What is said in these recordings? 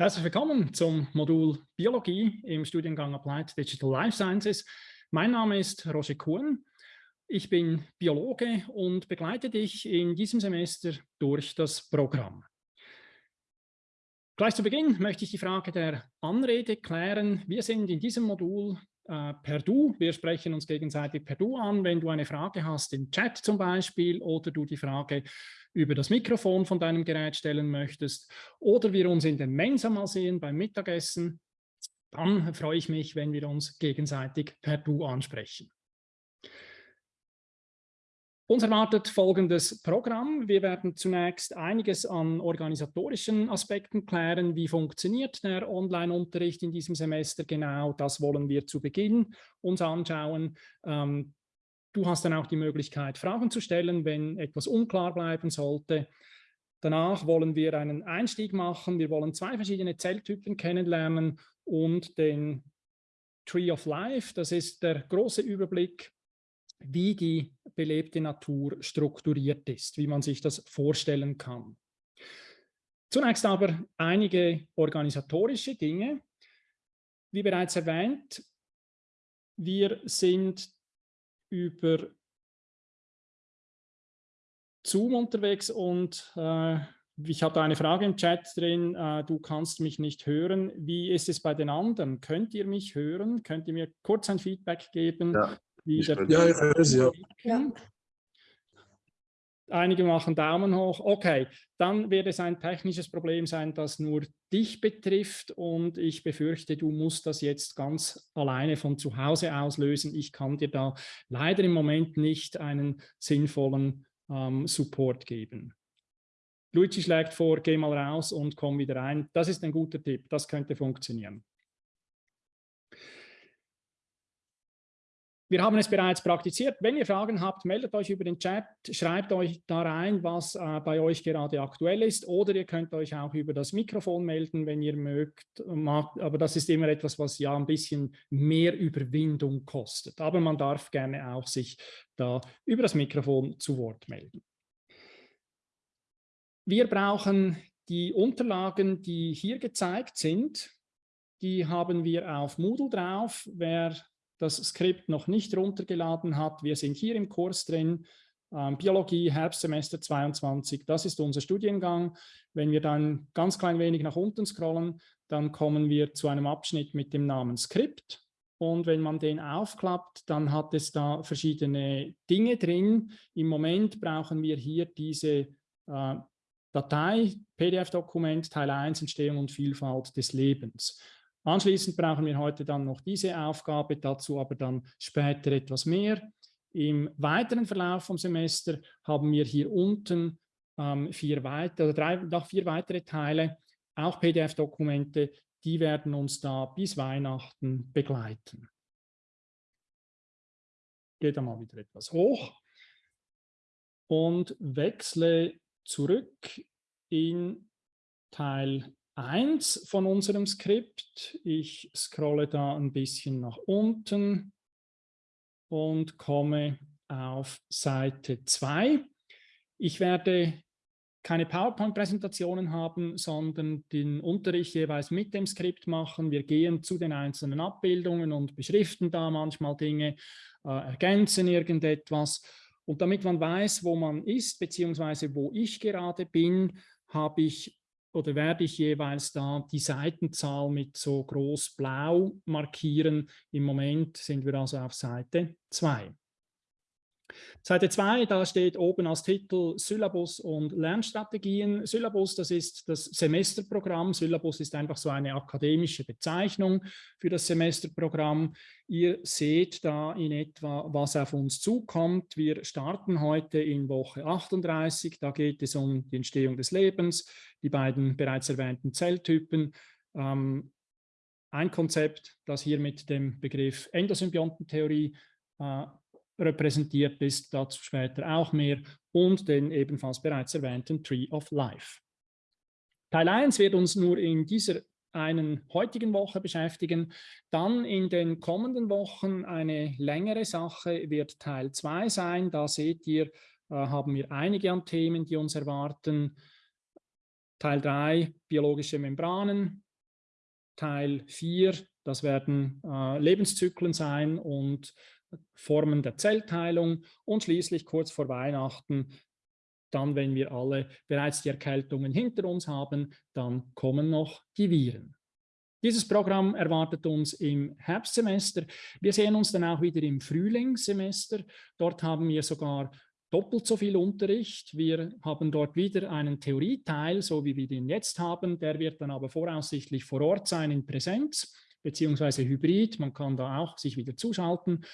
Herzlich willkommen zum Modul Biologie im Studiengang Applied Digital Life Sciences. Mein Name ist Roger Kuhn. Ich bin Biologe und begleite dich in diesem Semester durch das Programm. Gleich zu Beginn möchte ich die Frage der Anrede klären. Wir sind in diesem Modul äh, per Du. Wir sprechen uns gegenseitig per Du an. Wenn du eine Frage hast im Chat zum Beispiel oder du die Frage über das Mikrofon von deinem Gerät stellen möchtest oder wir uns in der Mensa mal sehen beim Mittagessen, dann freue ich mich, wenn wir uns gegenseitig per Du ansprechen. Uns erwartet folgendes Programm. Wir werden zunächst einiges an organisatorischen Aspekten klären. Wie funktioniert der Online-Unterricht in diesem Semester genau? Das wollen wir zu Beginn uns anschauen. Ähm, Du hast dann auch die Möglichkeit, Fragen zu stellen, wenn etwas unklar bleiben sollte. Danach wollen wir einen Einstieg machen. Wir wollen zwei verschiedene Zelltypen kennenlernen und den Tree of Life. Das ist der große Überblick, wie die belebte Natur strukturiert ist, wie man sich das vorstellen kann. Zunächst aber einige organisatorische Dinge. Wie bereits erwähnt, wir sind über Zoom unterwegs und äh, ich habe da eine Frage im Chat drin, äh, du kannst mich nicht hören. Wie ist es bei den anderen? Könnt ihr mich hören? Könnt ihr mir kurz ein Feedback geben? Ja, ich, ja, ich höre Sie, ja. ja. Einige machen Daumen hoch. Okay, dann wird es ein technisches Problem sein, das nur dich betrifft und ich befürchte, du musst das jetzt ganz alleine von zu Hause aus lösen. Ich kann dir da leider im Moment nicht einen sinnvollen ähm, Support geben. Luigi schlägt vor, geh mal raus und komm wieder rein. Das ist ein guter Tipp, das könnte funktionieren. Wir haben es bereits praktiziert. Wenn ihr Fragen habt, meldet euch über den Chat, schreibt euch da rein, was äh, bei euch gerade aktuell ist oder ihr könnt euch auch über das Mikrofon melden, wenn ihr mögt. Aber das ist immer etwas, was ja ein bisschen mehr Überwindung kostet. Aber man darf gerne auch sich da über das Mikrofon zu Wort melden. Wir brauchen die Unterlagen, die hier gezeigt sind. Die haben wir auf Moodle drauf. Wer das Skript noch nicht runtergeladen hat, wir sind hier im Kurs drin, ähm, Biologie, Herbstsemester 22, das ist unser Studiengang. Wenn wir dann ganz klein wenig nach unten scrollen, dann kommen wir zu einem Abschnitt mit dem Namen Skript. Und wenn man den aufklappt, dann hat es da verschiedene Dinge drin. Im Moment brauchen wir hier diese äh, Datei, PDF-Dokument, Teil 1, Entstehung und Vielfalt des Lebens. Anschließend brauchen wir heute dann noch diese Aufgabe, dazu aber dann später etwas mehr. Im weiteren Verlauf vom Semester haben wir hier unten ähm, vier weitere, drei, noch vier weitere Teile, auch PDF-Dokumente, die werden uns da bis Weihnachten begleiten. Geht da mal wieder etwas hoch und wechsle zurück in Teil 1 von unserem Skript. Ich scrolle da ein bisschen nach unten und komme auf Seite 2. Ich werde keine PowerPoint-Präsentationen haben, sondern den Unterricht jeweils mit dem Skript machen. Wir gehen zu den einzelnen Abbildungen und beschriften da manchmal Dinge, äh, ergänzen irgendetwas. Und damit man weiß, wo man ist, beziehungsweise wo ich gerade bin, habe ich oder werde ich jeweils da die Seitenzahl mit so groß blau markieren. Im Moment sind wir also auf Seite 2. Seite 2, da steht oben als Titel Syllabus und Lernstrategien. Syllabus, das ist das Semesterprogramm. Syllabus ist einfach so eine akademische Bezeichnung für das Semesterprogramm. Ihr seht da in etwa, was auf uns zukommt. Wir starten heute in Woche 38. Da geht es um die Entstehung des Lebens, die beiden bereits erwähnten Zelltypen, ähm, ein Konzept, das hier mit dem Begriff Endosymbiontentheorie äh, repräsentiert ist, dazu später auch mehr, und den ebenfalls bereits erwähnten Tree of Life. Teil 1 wird uns nur in dieser einen heutigen Woche beschäftigen. Dann in den kommenden Wochen eine längere Sache wird Teil 2 sein. Da seht ihr, äh, haben wir einige an Themen, die uns erwarten. Teil 3, biologische Membranen, Teil 4, das werden äh, Lebenszyklen sein und Formen der Zellteilung und schließlich kurz vor Weihnachten, dann wenn wir alle bereits die Erkältungen hinter uns haben, dann kommen noch die Viren. Dieses Programm erwartet uns im Herbstsemester. Wir sehen uns dann auch wieder im Frühlingssemester. Dort haben wir sogar doppelt so viel Unterricht. Wir haben dort wieder einen Theorieteil, so wie wir den jetzt haben. Der wird dann aber voraussichtlich vor Ort sein in Präsenz beziehungsweise Hybrid. Man kann da auch sich wieder zuschalten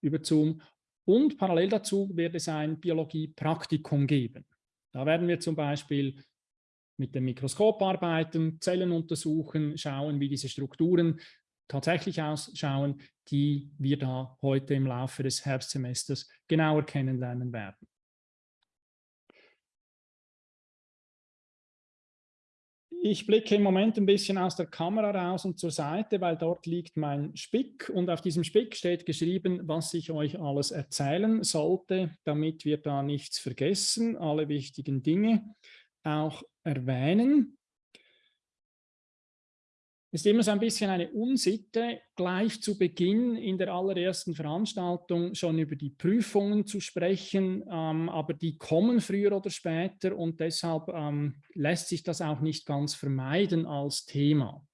über Zoom. Und parallel dazu wird es ein Biologie-Praktikum geben. Da werden wir zum Beispiel mit dem Mikroskop arbeiten, Zellen untersuchen, schauen, wie diese Strukturen tatsächlich ausschauen, die wir da heute im Laufe des Herbstsemesters genauer kennenlernen werden. Ich blicke im Moment ein bisschen aus der Kamera raus und zur Seite, weil dort liegt mein Spick und auf diesem Spick steht geschrieben, was ich euch alles erzählen sollte, damit wir da nichts vergessen, alle wichtigen Dinge auch erwähnen. Ist immer so ein bisschen eine Unsitte, gleich zu Beginn in der allerersten Veranstaltung schon über die Prüfungen zu sprechen, ähm, aber die kommen früher oder später und deshalb ähm, lässt sich das auch nicht ganz vermeiden als Thema.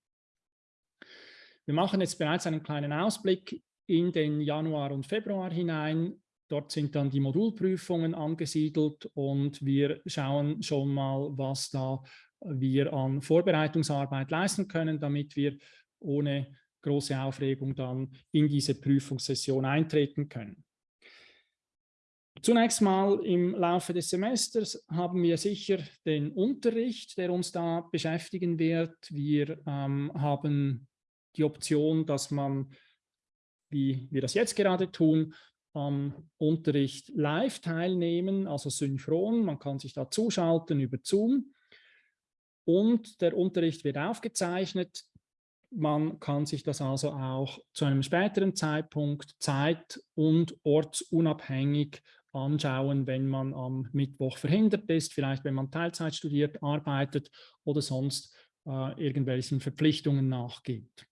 Wir machen jetzt bereits einen kleinen Ausblick in den Januar und Februar hinein. Dort sind dann die Modulprüfungen angesiedelt und wir schauen schon mal, was da wir an Vorbereitungsarbeit leisten können, damit wir ohne große Aufregung dann in diese Prüfungssession eintreten können. Zunächst mal im Laufe des Semesters haben wir sicher den Unterricht, der uns da beschäftigen wird. Wir ähm, haben die Option, dass man, wie wir das jetzt gerade tun, am Unterricht live teilnehmen, also synchron. Man kann sich da zuschalten über Zoom und der Unterricht wird aufgezeichnet. Man kann sich das also auch zu einem späteren Zeitpunkt zeit- und ortsunabhängig anschauen, wenn man am Mittwoch verhindert ist, vielleicht wenn man Teilzeit studiert, arbeitet oder sonst äh, irgendwelchen Verpflichtungen nachgeht.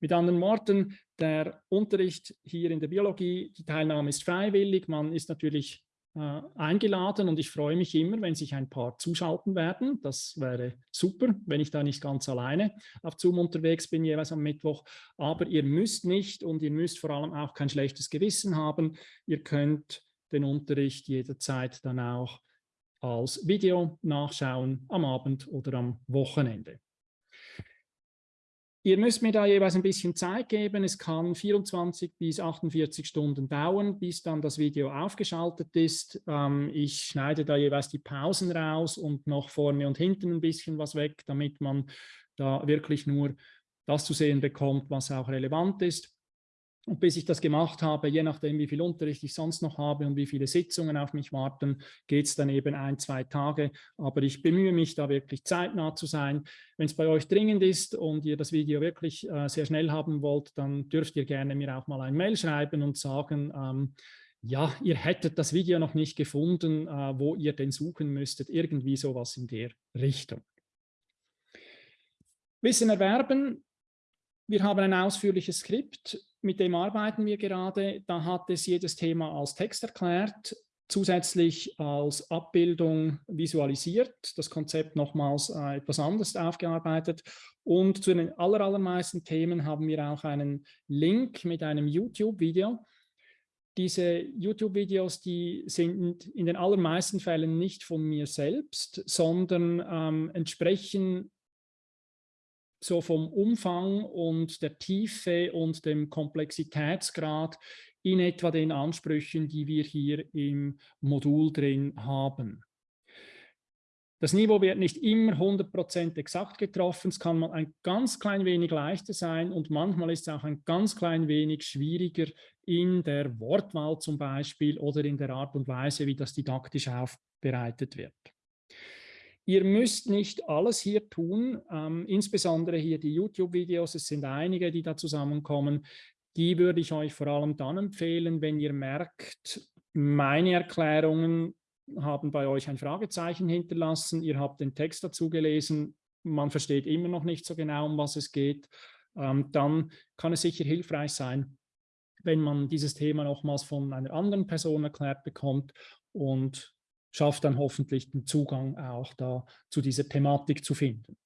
Mit anderen Worten, der Unterricht hier in der Biologie, die Teilnahme ist freiwillig, man ist natürlich eingeladen und ich freue mich immer, wenn sich ein paar zuschalten werden. Das wäre super, wenn ich da nicht ganz alleine auf Zoom unterwegs bin, jeweils am Mittwoch. Aber ihr müsst nicht und ihr müsst vor allem auch kein schlechtes Gewissen haben. Ihr könnt den Unterricht jederzeit dann auch als Video nachschauen am Abend oder am Wochenende. Ihr müsst mir da jeweils ein bisschen Zeit geben. Es kann 24 bis 48 Stunden dauern, bis dann das Video aufgeschaltet ist. Ähm, ich schneide da jeweils die Pausen raus und noch vorne und hinten ein bisschen was weg, damit man da wirklich nur das zu sehen bekommt, was auch relevant ist. Und bis ich das gemacht habe, je nachdem, wie viel Unterricht ich sonst noch habe und wie viele Sitzungen auf mich warten, geht es dann eben ein, zwei Tage. Aber ich bemühe mich, da wirklich zeitnah zu sein. Wenn es bei euch dringend ist und ihr das Video wirklich äh, sehr schnell haben wollt, dann dürft ihr gerne mir auch mal ein Mail schreiben und sagen, ähm, ja, ihr hättet das Video noch nicht gefunden, äh, wo ihr denn suchen müsstet. Irgendwie sowas in der Richtung. Wissen erwerben. Wir haben ein ausführliches Skript mit dem arbeiten wir gerade. Da hat es jedes Thema als Text erklärt, zusätzlich als Abbildung visualisiert, das Konzept nochmals äh, etwas anders aufgearbeitet. Und zu den aller, allermeisten Themen haben wir auch einen Link mit einem YouTube-Video. Diese YouTube-Videos, die sind in den allermeisten Fällen nicht von mir selbst, sondern ähm, entsprechen so vom Umfang und der Tiefe und dem Komplexitätsgrad in etwa den Ansprüchen, die wir hier im Modul drin haben. Das Niveau wird nicht immer 100% exakt getroffen, es kann mal ein ganz klein wenig leichter sein und manchmal ist es auch ein ganz klein wenig schwieriger in der Wortwahl zum Beispiel oder in der Art und Weise, wie das didaktisch aufbereitet wird. Ihr müsst nicht alles hier tun, ähm, insbesondere hier die YouTube-Videos, es sind einige, die da zusammenkommen. Die würde ich euch vor allem dann empfehlen, wenn ihr merkt, meine Erklärungen haben bei euch ein Fragezeichen hinterlassen, ihr habt den Text dazu gelesen, man versteht immer noch nicht so genau, um was es geht, ähm, dann kann es sicher hilfreich sein, wenn man dieses Thema nochmals von einer anderen Person erklärt bekommt und schafft dann hoffentlich den Zugang auch da zu dieser Thematik zu finden.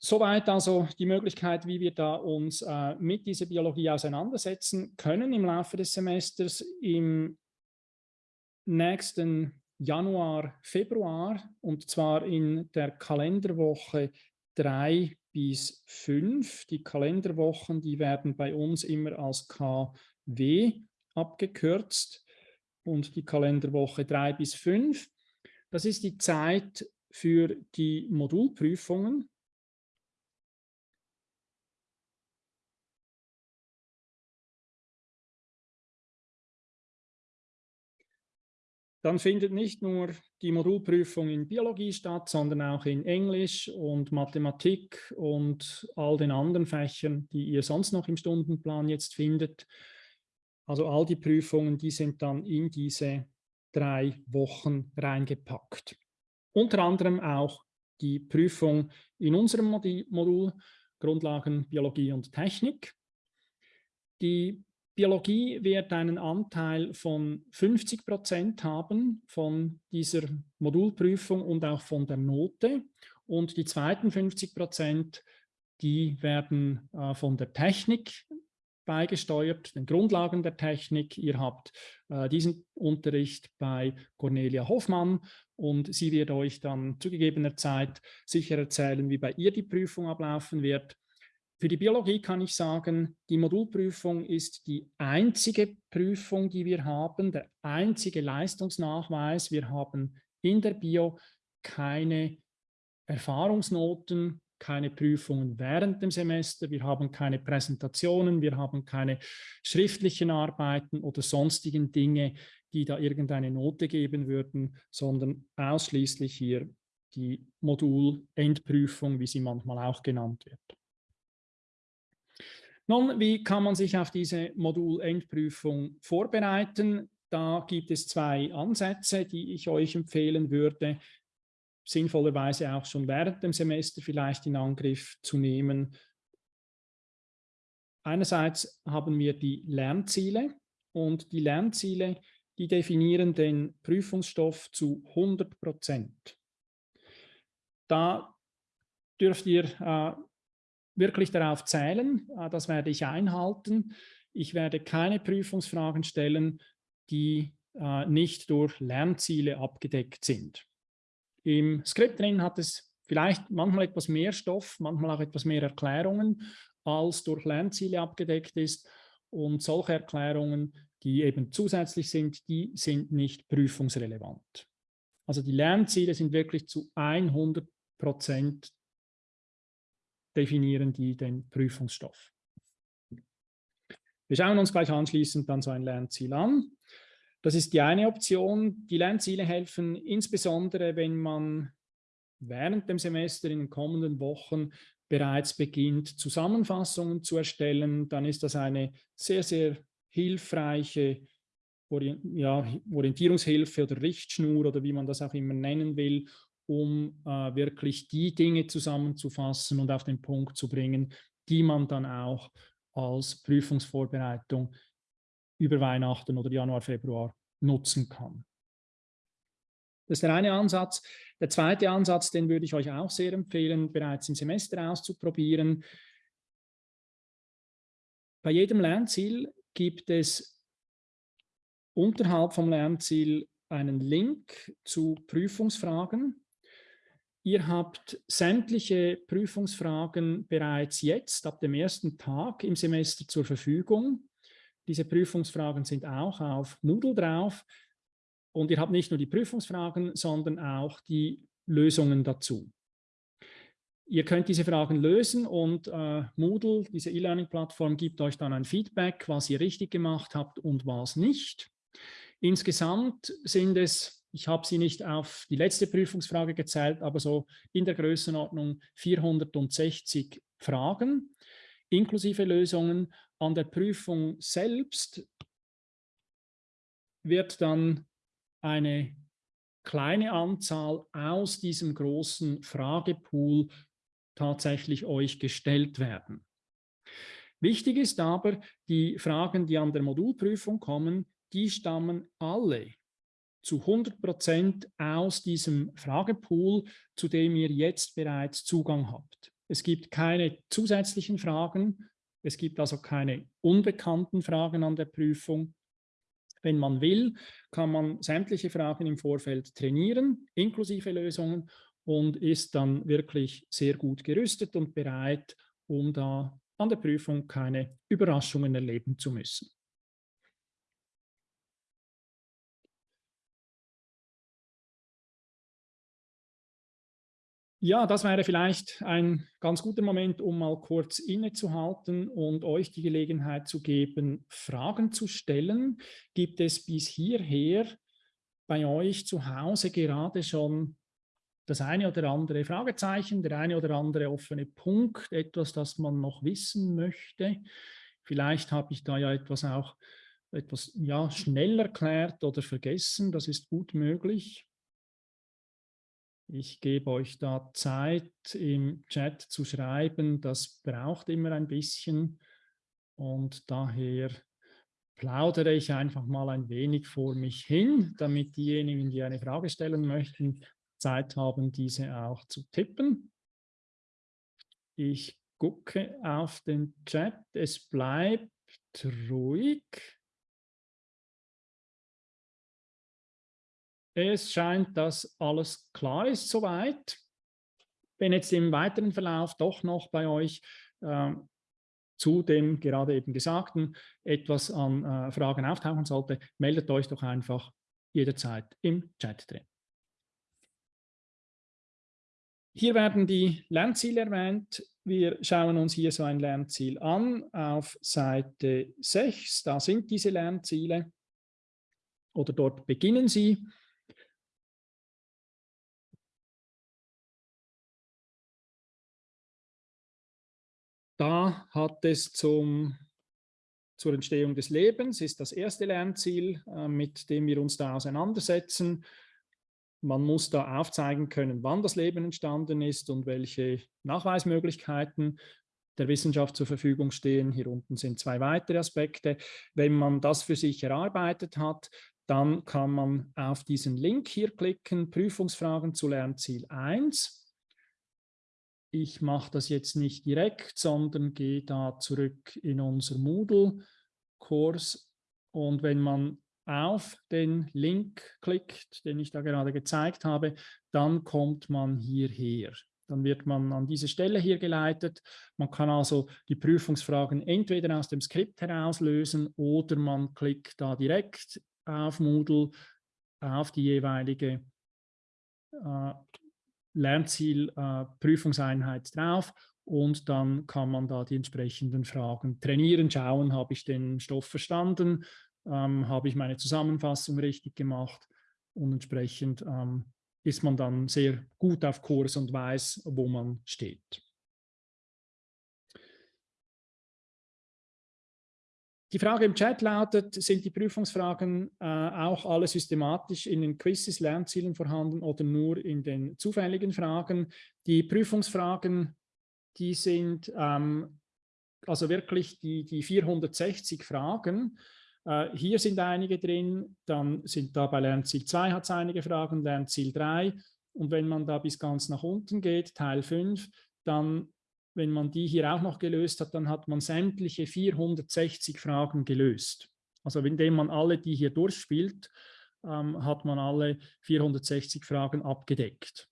Soweit also die Möglichkeit, wie wir da uns äh, mit dieser Biologie auseinandersetzen können im Laufe des Semesters. Im nächsten Januar, Februar und zwar in der Kalenderwoche 3 bis 5. Die Kalenderwochen, die werden bei uns immer als KW abgekürzt und die Kalenderwoche 3 bis 5. Das ist die Zeit für die Modulprüfungen. Dann findet nicht nur die Modulprüfung in Biologie statt, sondern auch in Englisch und Mathematik und all den anderen Fächern, die ihr sonst noch im Stundenplan jetzt findet. Also all die Prüfungen, die sind dann in diese drei Wochen reingepackt. Unter anderem auch die Prüfung in unserem Modul Grundlagen Biologie und Technik. Die Biologie wird einen Anteil von 50 Prozent haben von dieser Modulprüfung und auch von der Note. Und die zweiten 50 Prozent, die werden äh, von der Technik beigesteuert, den Grundlagen der Technik. Ihr habt äh, diesen Unterricht bei Cornelia Hoffmann und sie wird euch dann zu gegebener Zeit sicher erzählen, wie bei ihr die Prüfung ablaufen wird. Für die Biologie kann ich sagen, die Modulprüfung ist die einzige Prüfung, die wir haben, der einzige Leistungsnachweis. Wir haben in der Bio keine Erfahrungsnoten, keine Prüfungen während dem Semester, wir haben keine Präsentationen, wir haben keine schriftlichen Arbeiten oder sonstigen Dinge, die da irgendeine Note geben würden, sondern ausschließlich hier die Modulendprüfung, wie sie manchmal auch genannt wird. Nun, wie kann man sich auf diese Modulendprüfung vorbereiten? Da gibt es zwei Ansätze, die ich euch empfehlen würde, sinnvollerweise auch schon während dem Semester vielleicht in Angriff zu nehmen. Einerseits haben wir die Lernziele und die Lernziele, die definieren den Prüfungsstoff zu 100 Prozent. Da dürft ihr äh, wirklich darauf zählen. Äh, das werde ich einhalten. Ich werde keine Prüfungsfragen stellen, die äh, nicht durch Lernziele abgedeckt sind. Im Skript drin hat es vielleicht manchmal etwas mehr Stoff, manchmal auch etwas mehr Erklärungen, als durch Lernziele abgedeckt ist. Und solche Erklärungen, die eben zusätzlich sind, die sind nicht prüfungsrelevant. Also die Lernziele sind wirklich zu 100 Prozent definieren die den Prüfungsstoff. Wir schauen uns gleich anschließend dann so ein Lernziel an. Das ist die eine Option. Die Lernziele helfen insbesondere, wenn man während dem Semester in den kommenden Wochen bereits beginnt, Zusammenfassungen zu erstellen. Dann ist das eine sehr, sehr hilfreiche Orientierungshilfe oder Richtschnur oder wie man das auch immer nennen will, um äh, wirklich die Dinge zusammenzufassen und auf den Punkt zu bringen, die man dann auch als Prüfungsvorbereitung über Weihnachten oder Januar, Februar nutzen kann. Das ist der eine Ansatz. Der zweite Ansatz, den würde ich euch auch sehr empfehlen, bereits im Semester auszuprobieren. Bei jedem Lernziel gibt es unterhalb vom Lernziel einen Link zu Prüfungsfragen. Ihr habt sämtliche Prüfungsfragen bereits jetzt ab dem ersten Tag im Semester zur Verfügung. Diese Prüfungsfragen sind auch auf Moodle drauf. Und ihr habt nicht nur die Prüfungsfragen, sondern auch die Lösungen dazu. Ihr könnt diese Fragen lösen und äh, Moodle, diese E-Learning-Plattform, gibt euch dann ein Feedback, was ihr richtig gemacht habt und was nicht. Insgesamt sind es ich habe sie nicht auf die letzte Prüfungsfrage gezählt, aber so in der Größenordnung 460 Fragen inklusive Lösungen. An der Prüfung selbst wird dann eine kleine Anzahl aus diesem großen Fragepool tatsächlich euch gestellt werden. Wichtig ist aber, die Fragen, die an der Modulprüfung kommen, die stammen alle zu 100 Prozent aus diesem Fragepool, zu dem ihr jetzt bereits Zugang habt. Es gibt keine zusätzlichen Fragen, es gibt also keine unbekannten Fragen an der Prüfung. Wenn man will, kann man sämtliche Fragen im Vorfeld trainieren, inklusive Lösungen, und ist dann wirklich sehr gut gerüstet und bereit, um da an der Prüfung keine Überraschungen erleben zu müssen. Ja, das wäre vielleicht ein ganz guter Moment, um mal kurz innezuhalten und euch die Gelegenheit zu geben, Fragen zu stellen. Gibt es bis hierher bei euch zu Hause gerade schon das eine oder andere Fragezeichen, der eine oder andere offene Punkt, etwas, das man noch wissen möchte? Vielleicht habe ich da ja etwas auch etwas ja, schnell erklärt oder vergessen, das ist gut möglich. Ich gebe euch da Zeit im Chat zu schreiben. Das braucht immer ein bisschen und daher plaudere ich einfach mal ein wenig vor mich hin, damit diejenigen, die eine Frage stellen möchten, Zeit haben, diese auch zu tippen. Ich gucke auf den Chat. Es bleibt ruhig. Es scheint, dass alles klar ist soweit. Wenn jetzt im weiteren Verlauf doch noch bei euch äh, zu dem gerade eben Gesagten etwas an äh, Fragen auftauchen sollte, meldet euch doch einfach jederzeit im Chat drin. Hier werden die Lernziele erwähnt. Wir schauen uns hier so ein Lernziel an auf Seite 6. Da sind diese Lernziele oder dort beginnen sie. Da hat es zum, zur Entstehung des Lebens, ist das erste Lernziel, äh, mit dem wir uns da auseinandersetzen. Man muss da aufzeigen können, wann das Leben entstanden ist und welche Nachweismöglichkeiten der Wissenschaft zur Verfügung stehen. Hier unten sind zwei weitere Aspekte. Wenn man das für sich erarbeitet hat, dann kann man auf diesen Link hier klicken, Prüfungsfragen zu Lernziel 1 ich mache das jetzt nicht direkt, sondern gehe da zurück in unser Moodle-Kurs. Und wenn man auf den Link klickt, den ich da gerade gezeigt habe, dann kommt man hierher. Dann wird man an diese Stelle hier geleitet. Man kann also die Prüfungsfragen entweder aus dem Skript herauslösen oder man klickt da direkt auf Moodle, auf die jeweilige äh, Lernziel äh, Prüfungseinheit drauf und dann kann man da die entsprechenden Fragen trainieren, schauen, habe ich den Stoff verstanden, ähm, habe ich meine Zusammenfassung richtig gemacht und entsprechend ähm, ist man dann sehr gut auf Kurs und weiß, wo man steht. Die Frage im Chat lautet, sind die Prüfungsfragen äh, auch alle systematisch in den Quizzes, Lernzielen vorhanden oder nur in den zufälligen Fragen? Die Prüfungsfragen, die sind ähm, also wirklich die, die 460 Fragen. Äh, hier sind einige drin, dann sind da bei Lernziel 2 hat es einige Fragen, Lernziel 3 und wenn man da bis ganz nach unten geht, Teil 5, dann wenn man die hier auch noch gelöst hat, dann hat man sämtliche 460 Fragen gelöst. Also indem man alle die hier durchspielt, ähm, hat man alle 460 Fragen abgedeckt.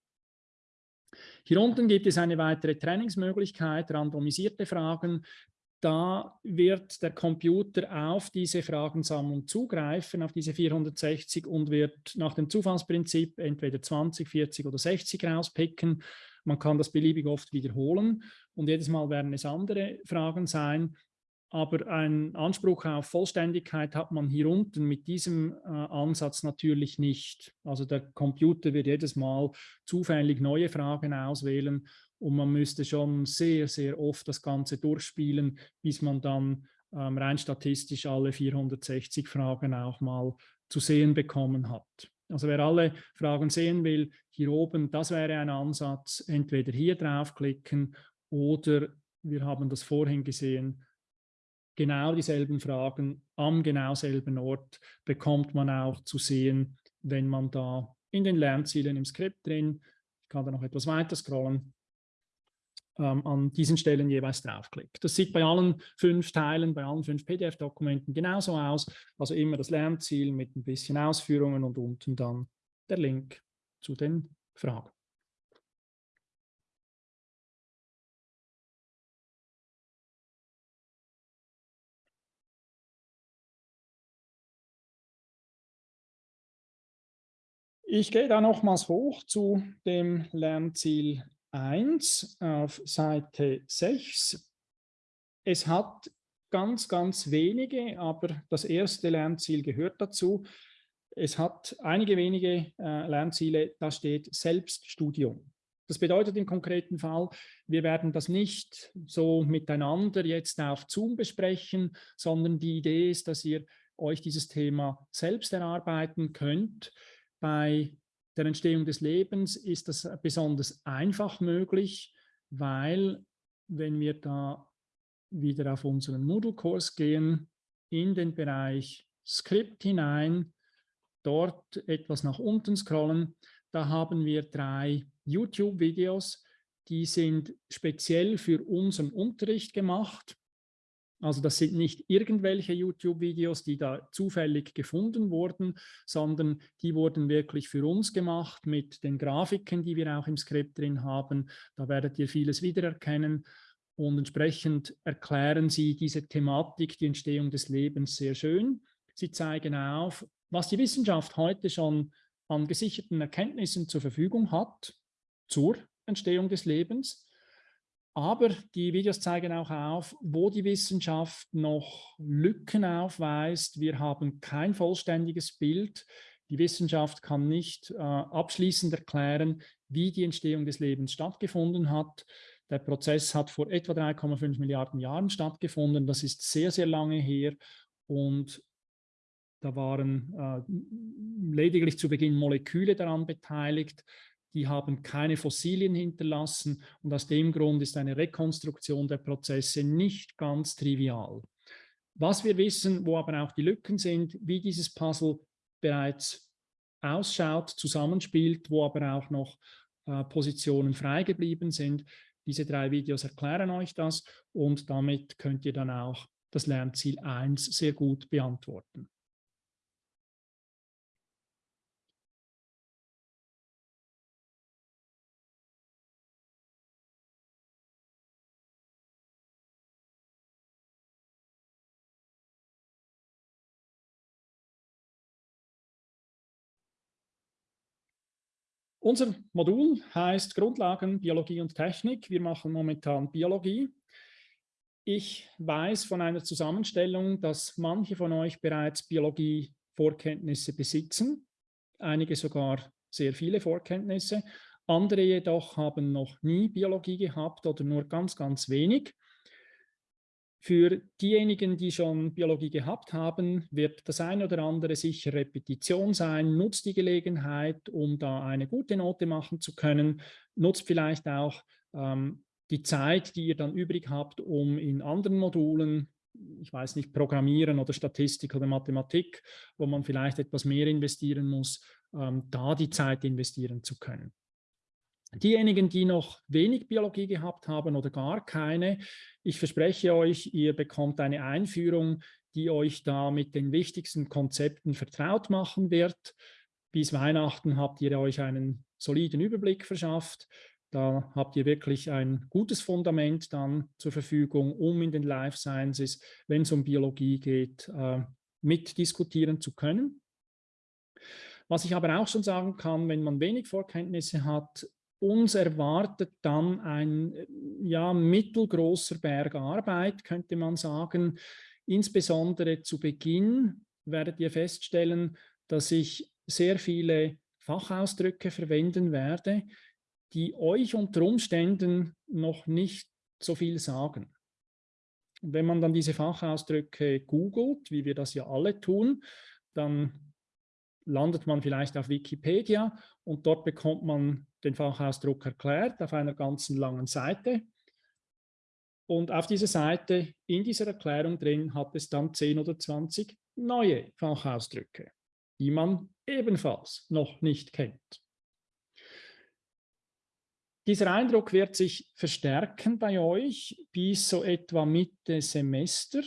Hier unten gibt es eine weitere Trainingsmöglichkeit, randomisierte Fragen. Da wird der Computer auf diese Fragensammlung zugreifen, auf diese 460 und wird nach dem Zufallsprinzip entweder 20, 40 oder 60 rauspicken man kann das beliebig oft wiederholen und jedes Mal werden es andere Fragen sein. Aber einen Anspruch auf Vollständigkeit hat man hier unten mit diesem äh, Ansatz natürlich nicht. Also der Computer wird jedes Mal zufällig neue Fragen auswählen und man müsste schon sehr, sehr oft das Ganze durchspielen, bis man dann ähm, rein statistisch alle 460 Fragen auch mal zu sehen bekommen hat. Also wer alle Fragen sehen will, hier oben, das wäre ein Ansatz, entweder hier draufklicken oder wir haben das vorhin gesehen, genau dieselben Fragen am genau selben Ort bekommt man auch zu sehen, wenn man da in den Lernzielen im Skript drin, ich kann da noch etwas weiter scrollen, ähm, an diesen Stellen jeweils draufklickt. Das sieht bei allen fünf Teilen, bei allen fünf PDF-Dokumenten genauso aus. Also immer das Lernziel mit ein bisschen Ausführungen und unten dann der Link zu den Fragen. Ich gehe da nochmals hoch zu dem Lernziel 1 auf Seite 6. Es hat ganz, ganz wenige, aber das erste Lernziel gehört dazu. Es hat einige wenige äh, Lernziele, da steht Selbststudium. Das bedeutet im konkreten Fall, wir werden das nicht so miteinander jetzt auf Zoom besprechen, sondern die Idee ist, dass ihr euch dieses Thema selbst erarbeiten könnt bei der Entstehung des Lebens ist das besonders einfach möglich, weil wenn wir da wieder auf unseren Moodle-Kurs gehen, in den Bereich Skript hinein, dort etwas nach unten scrollen, da haben wir drei YouTube-Videos, die sind speziell für unseren Unterricht gemacht. Also das sind nicht irgendwelche YouTube-Videos, die da zufällig gefunden wurden, sondern die wurden wirklich für uns gemacht mit den Grafiken, die wir auch im Skript drin haben. Da werdet ihr vieles wiedererkennen und entsprechend erklären sie diese Thematik, die Entstehung des Lebens sehr schön. Sie zeigen auf, was die Wissenschaft heute schon an gesicherten Erkenntnissen zur Verfügung hat zur Entstehung des Lebens aber die Videos zeigen auch auf, wo die Wissenschaft noch Lücken aufweist. Wir haben kein vollständiges Bild. Die Wissenschaft kann nicht äh, abschließend erklären, wie die Entstehung des Lebens stattgefunden hat. Der Prozess hat vor etwa 3,5 Milliarden Jahren stattgefunden. Das ist sehr, sehr lange her. Und da waren äh, lediglich zu Beginn Moleküle daran beteiligt die haben keine Fossilien hinterlassen und aus dem Grund ist eine Rekonstruktion der Prozesse nicht ganz trivial. Was wir wissen, wo aber auch die Lücken sind, wie dieses Puzzle bereits ausschaut, zusammenspielt, wo aber auch noch äh, Positionen frei geblieben sind. Diese drei Videos erklären euch das und damit könnt ihr dann auch das Lernziel 1 sehr gut beantworten. Unser Modul heißt Grundlagen Biologie und Technik. Wir machen momentan Biologie. Ich weiß von einer Zusammenstellung, dass manche von euch bereits Biologie-Vorkenntnisse besitzen, einige sogar sehr viele Vorkenntnisse. Andere jedoch haben noch nie Biologie gehabt oder nur ganz, ganz wenig. Für diejenigen, die schon Biologie gehabt haben, wird das eine oder andere sicher Repetition sein. Nutzt die Gelegenheit, um da eine gute Note machen zu können. Nutzt vielleicht auch ähm, die Zeit, die ihr dann übrig habt, um in anderen Modulen, ich weiß nicht, Programmieren oder Statistik oder Mathematik, wo man vielleicht etwas mehr investieren muss, ähm, da die Zeit investieren zu können. Diejenigen, die noch wenig Biologie gehabt haben oder gar keine, ich verspreche euch, ihr bekommt eine Einführung, die euch da mit den wichtigsten Konzepten vertraut machen wird. Bis Weihnachten habt ihr euch einen soliden Überblick verschafft. Da habt ihr wirklich ein gutes Fundament dann zur Verfügung, um in den Life Sciences, wenn es um Biologie geht, äh, mitdiskutieren zu können. Was ich aber auch schon sagen kann, wenn man wenig Vorkenntnisse hat, uns erwartet dann ein ja, mittelgroßer Berg Arbeit, könnte man sagen. Insbesondere zu Beginn werdet ihr feststellen, dass ich sehr viele Fachausdrücke verwenden werde, die euch unter Umständen noch nicht so viel sagen. wenn man dann diese Fachausdrücke googelt, wie wir das ja alle tun, dann landet man vielleicht auf Wikipedia und dort bekommt man den Fachausdruck erklärt auf einer ganzen langen Seite. Und auf dieser Seite, in dieser Erklärung drin, hat es dann 10 oder 20 neue Fachausdrücke, die man ebenfalls noch nicht kennt. Dieser Eindruck wird sich verstärken bei euch bis so etwa Mitte Semester.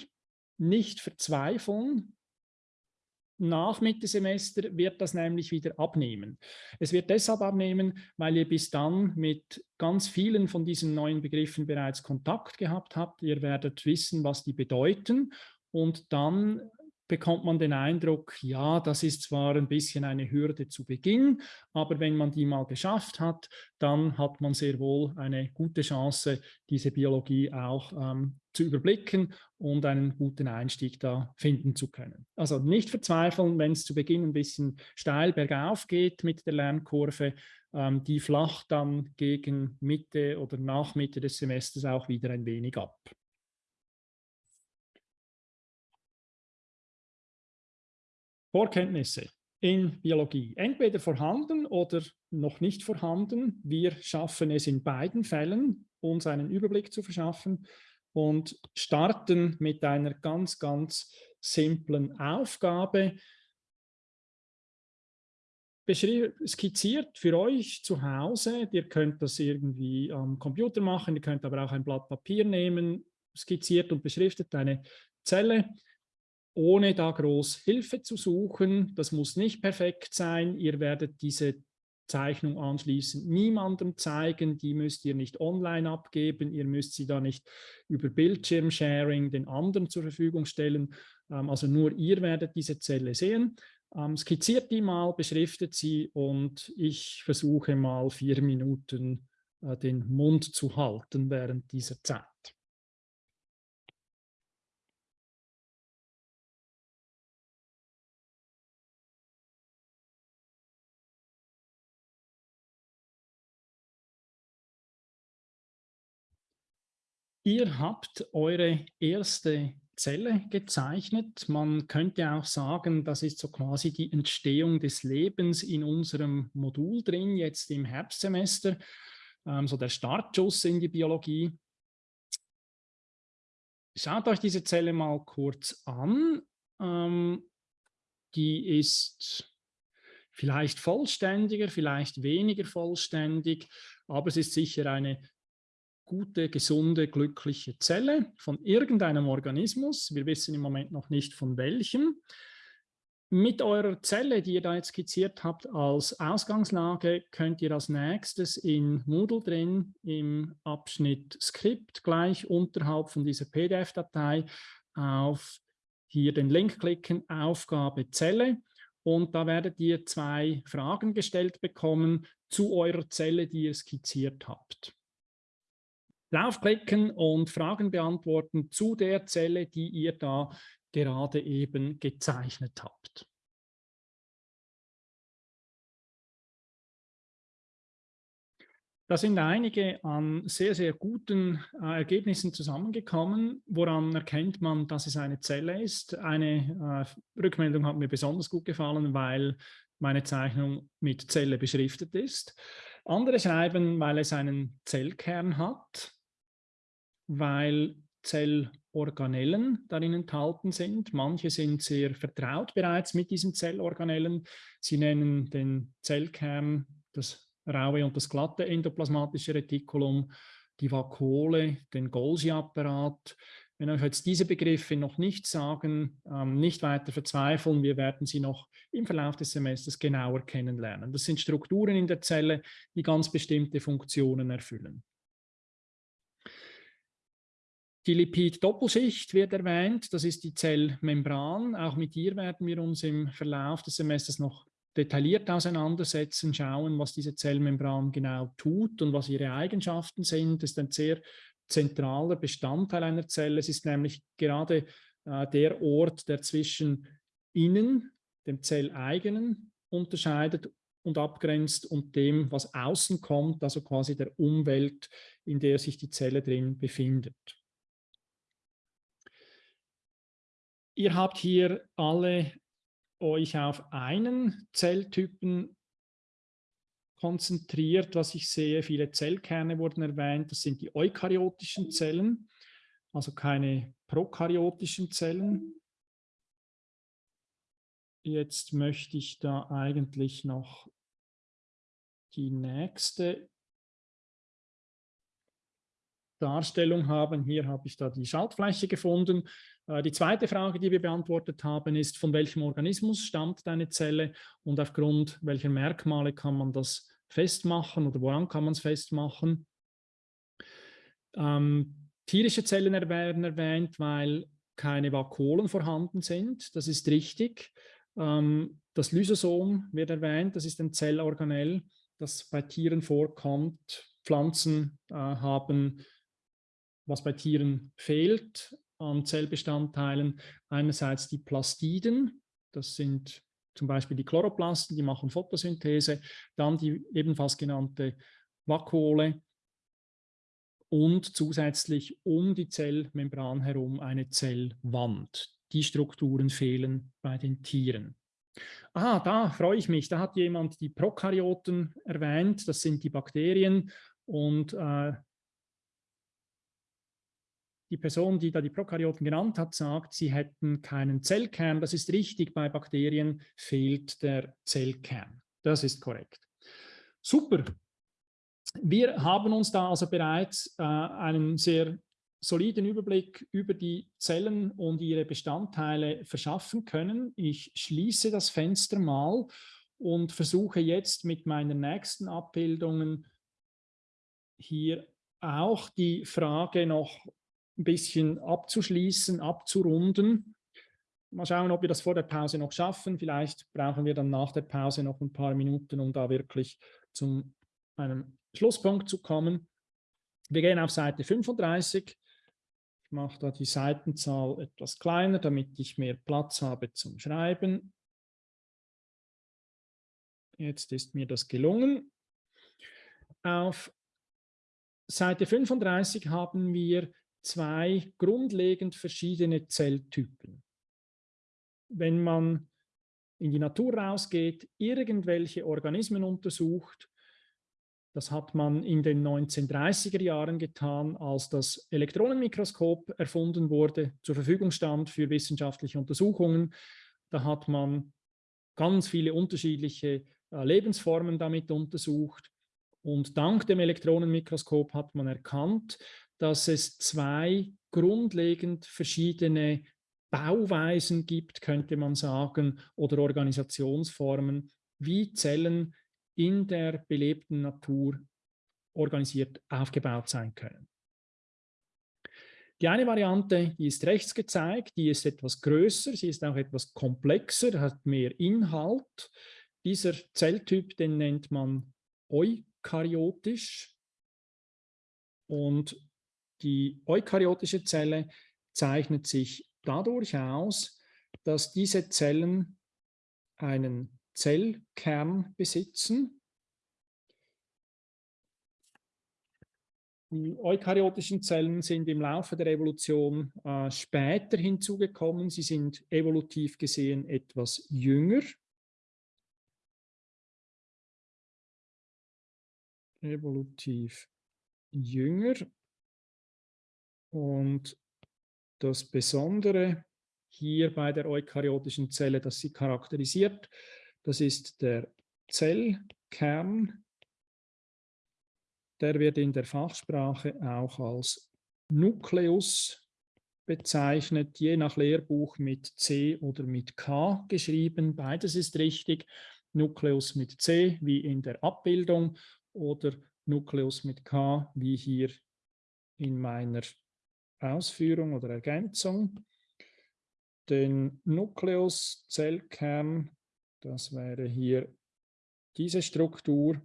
Nicht verzweifeln. Nach Mitte Semester wird das nämlich wieder abnehmen. Es wird deshalb abnehmen, weil ihr bis dann mit ganz vielen von diesen neuen Begriffen bereits Kontakt gehabt habt. Ihr werdet wissen, was die bedeuten und dann bekommt man den Eindruck, ja, das ist zwar ein bisschen eine Hürde zu Beginn, aber wenn man die mal geschafft hat, dann hat man sehr wohl eine gute Chance, diese Biologie auch ähm, zu überblicken und einen guten Einstieg da finden zu können. Also nicht verzweifeln, wenn es zu Beginn ein bisschen steil bergauf geht mit der Lernkurve, ähm, die flacht dann gegen Mitte oder nach Mitte des Semesters auch wieder ein wenig ab. Vorkenntnisse in Biologie, entweder vorhanden oder noch nicht vorhanden. Wir schaffen es in beiden Fällen, uns einen Überblick zu verschaffen und starten mit einer ganz, ganz simplen Aufgabe. Skizziert für euch zu Hause, ihr könnt das irgendwie am Computer machen, ihr könnt aber auch ein Blatt Papier nehmen, skizziert und beschriftet eine Zelle ohne da groß Hilfe zu suchen. Das muss nicht perfekt sein. Ihr werdet diese Zeichnung anschließend niemandem zeigen. Die müsst ihr nicht online abgeben. Ihr müsst sie da nicht über Bildschirmsharing den anderen zur Verfügung stellen. Ähm, also nur ihr werdet diese Zelle sehen. Ähm, skizziert die mal, beschriftet sie und ich versuche mal vier Minuten äh, den Mund zu halten während dieser Zeit. Ihr habt eure erste Zelle gezeichnet. Man könnte auch sagen, das ist so quasi die Entstehung des Lebens in unserem Modul drin, jetzt im Herbstsemester, ähm, so der Startschuss in die Biologie. Schaut euch diese Zelle mal kurz an. Ähm, die ist vielleicht vollständiger, vielleicht weniger vollständig, aber es ist sicher eine gute, gesunde, glückliche Zelle von irgendeinem Organismus. Wir wissen im Moment noch nicht von welchem. Mit eurer Zelle, die ihr da jetzt skizziert habt als Ausgangslage, könnt ihr als nächstes in Moodle drin im Abschnitt Skript gleich unterhalb von dieser PDF-Datei auf hier den Link klicken, Aufgabe Zelle. Und da werdet ihr zwei Fragen gestellt bekommen zu eurer Zelle, die ihr skizziert habt draufklicken und Fragen beantworten zu der Zelle, die ihr da gerade eben gezeichnet habt. Da sind einige an sehr, sehr guten äh, Ergebnissen zusammengekommen. Woran erkennt man, dass es eine Zelle ist? Eine äh, Rückmeldung hat mir besonders gut gefallen, weil meine Zeichnung mit Zelle beschriftet ist. Andere schreiben, weil es einen Zellkern hat weil Zellorganellen darin enthalten sind. Manche sind sehr vertraut bereits mit diesen Zellorganellen. Sie nennen den Zellkern das raue und das glatte endoplasmatische Retikulum, die Vakuole, den Golgi-Apparat. Wenn euch jetzt diese Begriffe noch nicht sagen, ähm, nicht weiter verzweifeln, wir werden sie noch im Verlauf des Semesters genauer kennenlernen. Das sind Strukturen in der Zelle, die ganz bestimmte Funktionen erfüllen. Die Lipid-Doppelschicht wird erwähnt, das ist die Zellmembran. Auch mit ihr werden wir uns im Verlauf des Semesters noch detailliert auseinandersetzen, schauen, was diese Zellmembran genau tut und was ihre Eigenschaften sind. Das ist ein sehr zentraler Bestandteil einer Zelle. Es ist nämlich gerade äh, der Ort, der zwischen innen, dem Zelleigenen, unterscheidet und abgrenzt und dem, was außen kommt, also quasi der Umwelt, in der sich die Zelle drin befindet. Ihr habt hier alle euch auf einen Zelltypen konzentriert, was ich sehe. Viele Zellkerne wurden erwähnt. Das sind die eukaryotischen Zellen, also keine prokaryotischen Zellen. Jetzt möchte ich da eigentlich noch die nächste Darstellung haben. Hier habe ich da die Schaltfläche gefunden. Äh, die zweite Frage, die wir beantwortet haben, ist, von welchem Organismus stammt deine Zelle und aufgrund welcher Merkmale kann man das festmachen oder woran kann man es festmachen. Ähm, tierische Zellen werden erwähnt, weil keine Vakuolen vorhanden sind. Das ist richtig. Ähm, das Lysosom wird erwähnt, das ist ein Zellorganell, das bei Tieren vorkommt. Pflanzen äh, haben was bei Tieren fehlt an Zellbestandteilen. Einerseits die Plastiden, das sind zum Beispiel die Chloroplasten, die machen Photosynthese, dann die ebenfalls genannte Vakuole und zusätzlich um die Zellmembran herum eine Zellwand. Die Strukturen fehlen bei den Tieren. Ah, da freue ich mich. Da hat jemand die Prokaryoten erwähnt. Das sind die Bakterien. Und äh, die Person, die da die Prokaryoten genannt hat, sagt, sie hätten keinen Zellkern. Das ist richtig, bei Bakterien fehlt der Zellkern. Das ist korrekt. Super. Wir haben uns da also bereits äh, einen sehr soliden Überblick über die Zellen und ihre Bestandteile verschaffen können. Ich schließe das Fenster mal und versuche jetzt mit meinen nächsten Abbildungen hier auch die Frage noch ein bisschen abzuschließen, abzurunden. Mal schauen, ob wir das vor der Pause noch schaffen. Vielleicht brauchen wir dann nach der Pause noch ein paar Minuten, um da wirklich zu einem Schlusspunkt zu kommen. Wir gehen auf Seite 35. Ich mache da die Seitenzahl etwas kleiner, damit ich mehr Platz habe zum Schreiben. Jetzt ist mir das gelungen. Auf Seite 35 haben wir zwei grundlegend verschiedene Zelltypen. Wenn man in die Natur rausgeht, irgendwelche Organismen untersucht, das hat man in den 1930er Jahren getan, als das Elektronenmikroskop erfunden wurde, zur Verfügung stand für wissenschaftliche Untersuchungen. Da hat man ganz viele unterschiedliche äh, Lebensformen damit untersucht. Und dank dem Elektronenmikroskop hat man erkannt, dass es zwei grundlegend verschiedene Bauweisen gibt, könnte man sagen, oder Organisationsformen, wie Zellen in der belebten Natur organisiert aufgebaut sein können. Die eine Variante, die ist rechts gezeigt, die ist etwas größer, sie ist auch etwas komplexer, hat mehr Inhalt. Dieser Zelltyp, den nennt man eukaryotisch. Und die eukaryotische Zelle zeichnet sich dadurch aus, dass diese Zellen einen Zellkern besitzen. Die eukaryotischen Zellen sind im Laufe der Evolution äh, später hinzugekommen. Sie sind evolutiv gesehen etwas jünger. Evolutiv jünger und das Besondere hier bei der eukaryotischen Zelle, das sie charakterisiert, das ist der Zellkern. Der wird in der Fachsprache auch als Nukleus bezeichnet, je nach Lehrbuch mit C oder mit K geschrieben. Beides ist richtig. Nukleus mit C wie in der Abbildung oder Nukleus mit K wie hier in meiner Ausführung oder Ergänzung. Den Nukleus, Zellkern, das wäre hier diese Struktur.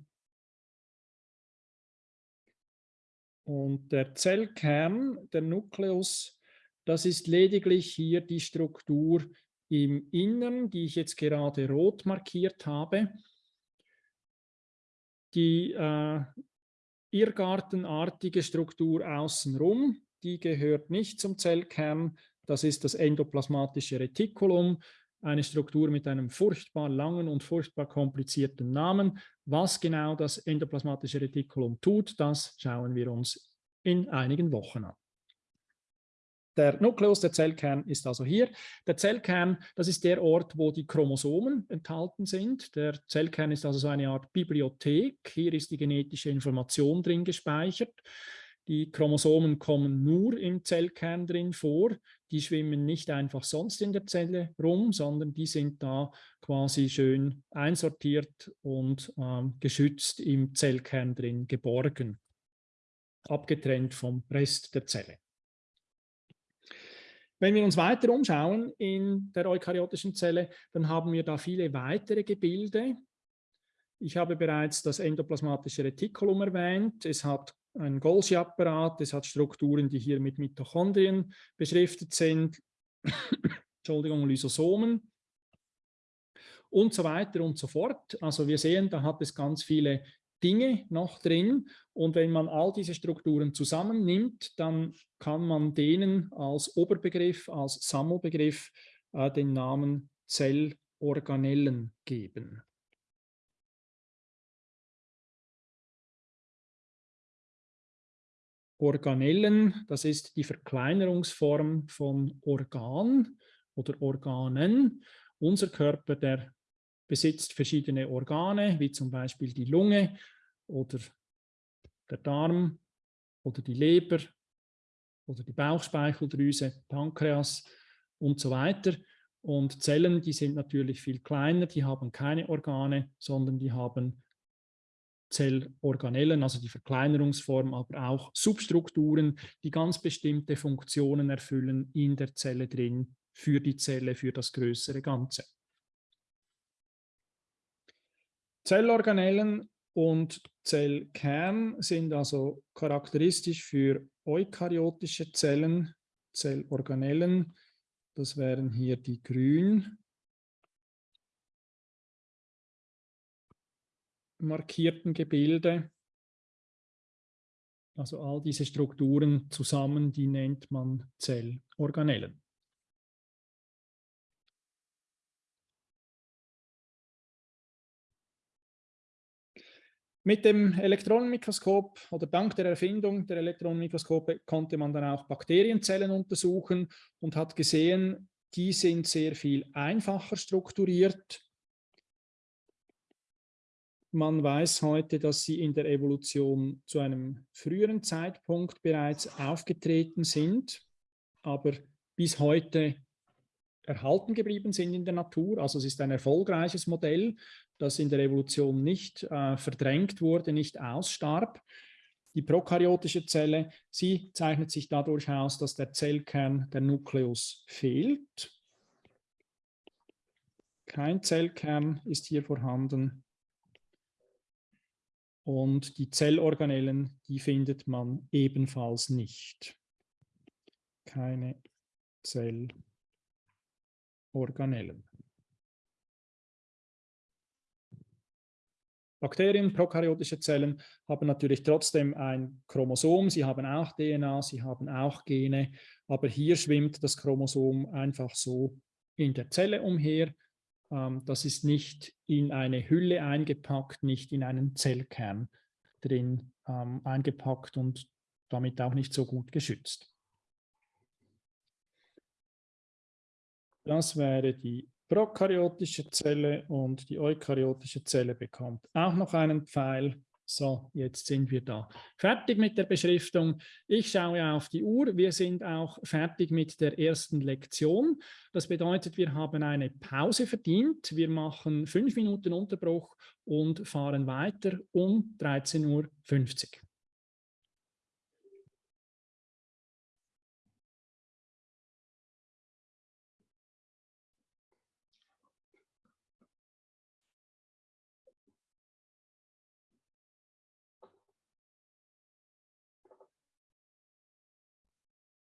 Und der Zellkern, der Nukleus, das ist lediglich hier die Struktur im Innern, die ich jetzt gerade rot markiert habe. Die äh, irrgartenartige Struktur außenrum, die gehört nicht zum Zellkern. Das ist das endoplasmatische Retikulum. eine Struktur mit einem furchtbar langen und furchtbar komplizierten Namen. Was genau das endoplasmatische Retikulum tut, das schauen wir uns in einigen Wochen an. Der Nukleus, der Zellkern ist also hier. Der Zellkern, das ist der Ort, wo die Chromosomen enthalten sind. Der Zellkern ist also so eine Art Bibliothek. Hier ist die genetische Information drin gespeichert. Die Chromosomen kommen nur im Zellkern drin vor. Die schwimmen nicht einfach sonst in der Zelle rum, sondern die sind da quasi schön einsortiert und ähm, geschützt im Zellkern drin geborgen, abgetrennt vom Rest der Zelle. Wenn wir uns weiter umschauen in der eukaryotischen Zelle, dann haben wir da viele weitere Gebilde. Ich habe bereits das endoplasmatische Retikulum erwähnt. Es hat einen Golgi-Apparat, es hat Strukturen, die hier mit Mitochondrien beschriftet sind, Entschuldigung, Lysosomen und so weiter und so fort. Also wir sehen, da hat es ganz viele Dinge noch drin. Und wenn man all diese Strukturen zusammennimmt, dann kann man denen als Oberbegriff, als Sammelbegriff äh, den Namen Zellorganellen geben. Organellen, das ist die Verkleinerungsform von Organ oder Organen. Unser Körper, der besitzt verschiedene Organe, wie zum Beispiel die Lunge oder der Darm oder die Leber oder die Bauchspeicheldrüse, Pankreas und so weiter. Und Zellen, die sind natürlich viel kleiner, die haben keine Organe, sondern die haben Zellorganellen, also die Verkleinerungsform, aber auch Substrukturen, die ganz bestimmte Funktionen erfüllen in der Zelle drin, für die Zelle, für das größere Ganze. Zellorganellen und Zellkern sind also charakteristisch für eukaryotische Zellen, Zellorganellen. Das wären hier die grün markierten Gebilde. Also all diese Strukturen zusammen, die nennt man Zellorganellen. Mit dem Elektronenmikroskop oder dank der Erfindung der Elektronenmikroskope konnte man dann auch Bakterienzellen untersuchen und hat gesehen, die sind sehr viel einfacher strukturiert. Man weiß heute, dass sie in der Evolution zu einem früheren Zeitpunkt bereits aufgetreten sind, aber bis heute erhalten geblieben sind in der Natur. Also es ist ein erfolgreiches Modell das in der Evolution nicht äh, verdrängt wurde, nicht ausstarb. Die prokaryotische Zelle, sie zeichnet sich dadurch aus, dass der Zellkern, der Nukleus, fehlt. Kein Zellkern ist hier vorhanden. Und die Zellorganellen, die findet man ebenfalls nicht. Keine Zellorganellen. Bakterien, prokaryotische Zellen, haben natürlich trotzdem ein Chromosom, sie haben auch DNA, sie haben auch Gene, aber hier schwimmt das Chromosom einfach so in der Zelle umher. Ähm, das ist nicht in eine Hülle eingepackt, nicht in einen Zellkern drin ähm, eingepackt und damit auch nicht so gut geschützt. Das wäre die prokaryotische Zelle und die eukaryotische Zelle bekommt auch noch einen Pfeil. So, jetzt sind wir da. Fertig mit der Beschriftung. Ich schaue auf die Uhr. Wir sind auch fertig mit der ersten Lektion. Das bedeutet, wir haben eine Pause verdient. Wir machen fünf Minuten Unterbruch und fahren weiter um 13.50 Uhr.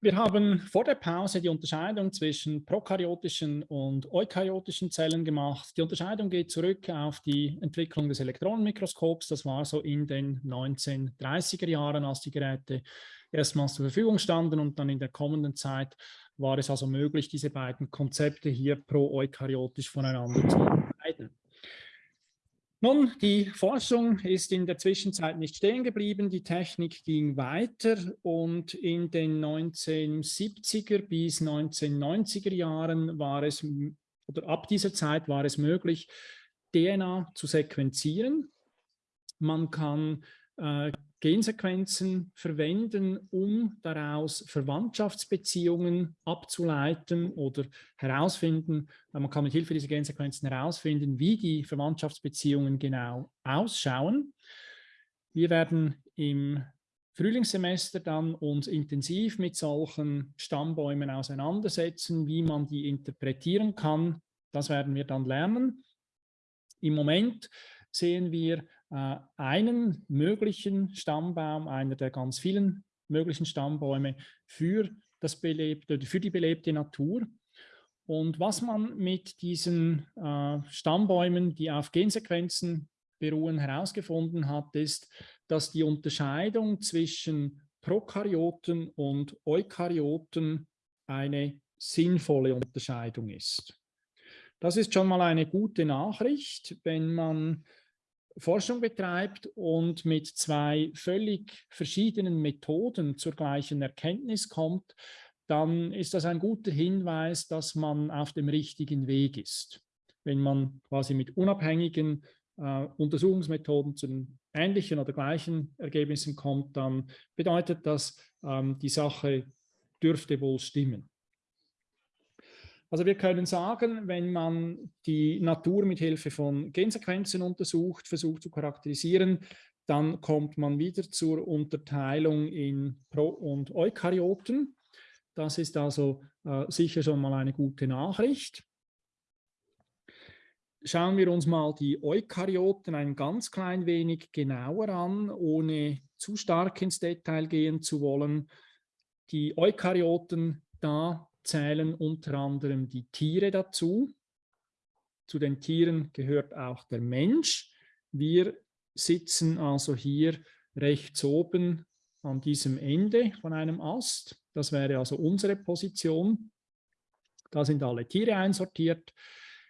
Wir haben vor der Pause die Unterscheidung zwischen prokaryotischen und eukaryotischen Zellen gemacht. Die Unterscheidung geht zurück auf die Entwicklung des Elektronenmikroskops. Das war so in den 1930er Jahren, als die Geräte erstmals zur Verfügung standen und dann in der kommenden Zeit war es also möglich, diese beiden Konzepte hier pro-eukaryotisch voneinander zu. Nun, die Forschung ist in der Zwischenzeit nicht stehen geblieben, die Technik ging weiter und in den 1970er bis 1990er Jahren war es, oder ab dieser Zeit war es möglich, DNA zu sequenzieren. Man kann äh, Gensequenzen verwenden, um daraus Verwandtschaftsbeziehungen abzuleiten oder herausfinden, man kann mit Hilfe dieser Gensequenzen herausfinden, wie die Verwandtschaftsbeziehungen genau ausschauen. Wir werden im Frühlingssemester dann uns intensiv mit solchen Stammbäumen auseinandersetzen, wie man die interpretieren kann. Das werden wir dann lernen. Im Moment sehen wir äh, einen möglichen Stammbaum, einer der ganz vielen möglichen Stammbäume für, das belebte, für die belebte Natur. Und was man mit diesen äh, Stammbäumen, die auf Gensequenzen beruhen, herausgefunden hat, ist, dass die Unterscheidung zwischen Prokaryoten und Eukaryoten eine sinnvolle Unterscheidung ist. Das ist schon mal eine gute Nachricht, wenn man Forschung betreibt und mit zwei völlig verschiedenen Methoden zur gleichen Erkenntnis kommt, dann ist das ein guter Hinweis, dass man auf dem richtigen Weg ist. Wenn man quasi mit unabhängigen äh, Untersuchungsmethoden zu den ähnlichen oder gleichen Ergebnissen kommt, dann bedeutet das, ähm, die Sache dürfte wohl stimmen. Also wir können sagen, wenn man die Natur mit Hilfe von Gensequenzen untersucht, versucht zu charakterisieren, dann kommt man wieder zur Unterteilung in Pro- und Eukaryoten. Das ist also äh, sicher schon mal eine gute Nachricht. Schauen wir uns mal die Eukaryoten ein ganz klein wenig genauer an, ohne zu stark ins Detail gehen zu wollen. Die Eukaryoten, da zählen unter anderem die Tiere dazu. Zu den Tieren gehört auch der Mensch. Wir sitzen also hier rechts oben an diesem Ende von einem Ast. Das wäre also unsere Position. Da sind alle Tiere einsortiert.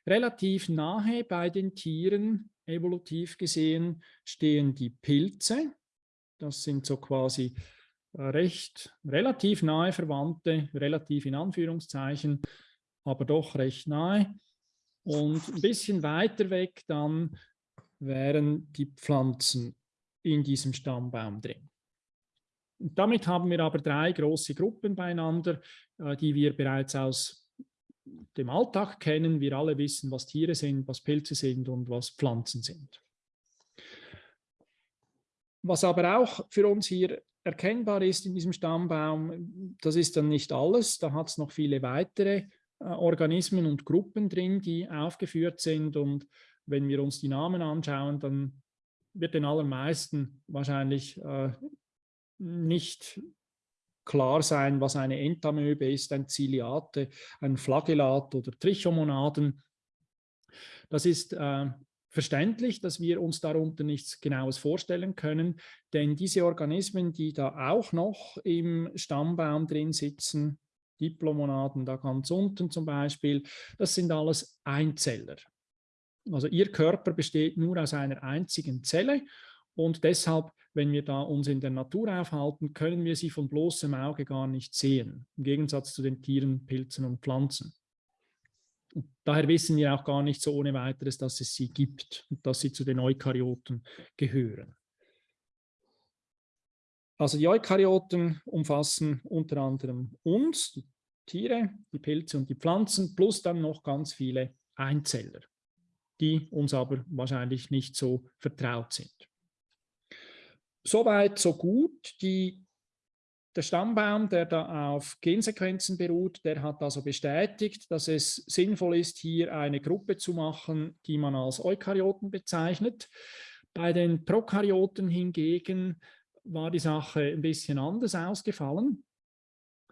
Relativ nahe bei den Tieren, evolutiv gesehen, stehen die Pilze. Das sind so quasi recht relativ nahe Verwandte, relativ in Anführungszeichen, aber doch recht nahe. Und ein bisschen weiter weg dann wären die Pflanzen in diesem Stammbaum drin. Und damit haben wir aber drei große Gruppen beieinander, äh, die wir bereits aus dem Alltag kennen. Wir alle wissen, was Tiere sind, was Pilze sind und was Pflanzen sind. Was aber auch für uns hier erkennbar ist in diesem Stammbaum, das ist dann nicht alles. Da hat es noch viele weitere äh, Organismen und Gruppen drin, die aufgeführt sind. Und wenn wir uns die Namen anschauen, dann wird den allermeisten wahrscheinlich äh, nicht klar sein, was eine Entamöbe ist, ein Ziliate, ein Flagellat oder Trichomonaden. Das ist äh, verständlich, dass wir uns darunter nichts Genaues vorstellen können, denn diese Organismen, die da auch noch im Stammbaum drin sitzen, Diplomonaden da ganz unten zum Beispiel, das sind alles Einzeller. Also ihr Körper besteht nur aus einer einzigen Zelle und deshalb, wenn wir da uns in der Natur aufhalten, können wir sie von bloßem Auge gar nicht sehen, im Gegensatz zu den Tieren, Pilzen und Pflanzen. Daher wissen wir auch gar nicht so ohne weiteres, dass es sie gibt und dass sie zu den Eukaryoten gehören. Also die Eukaryoten umfassen unter anderem uns, die Tiere, die Pilze und die Pflanzen, plus dann noch ganz viele Einzeller, die uns aber wahrscheinlich nicht so vertraut sind. Soweit, so gut. Die der Stammbaum, der da auf Gensequenzen beruht, der hat also bestätigt, dass es sinnvoll ist, hier eine Gruppe zu machen, die man als Eukaryoten bezeichnet. Bei den Prokaryoten hingegen war die Sache ein bisschen anders ausgefallen.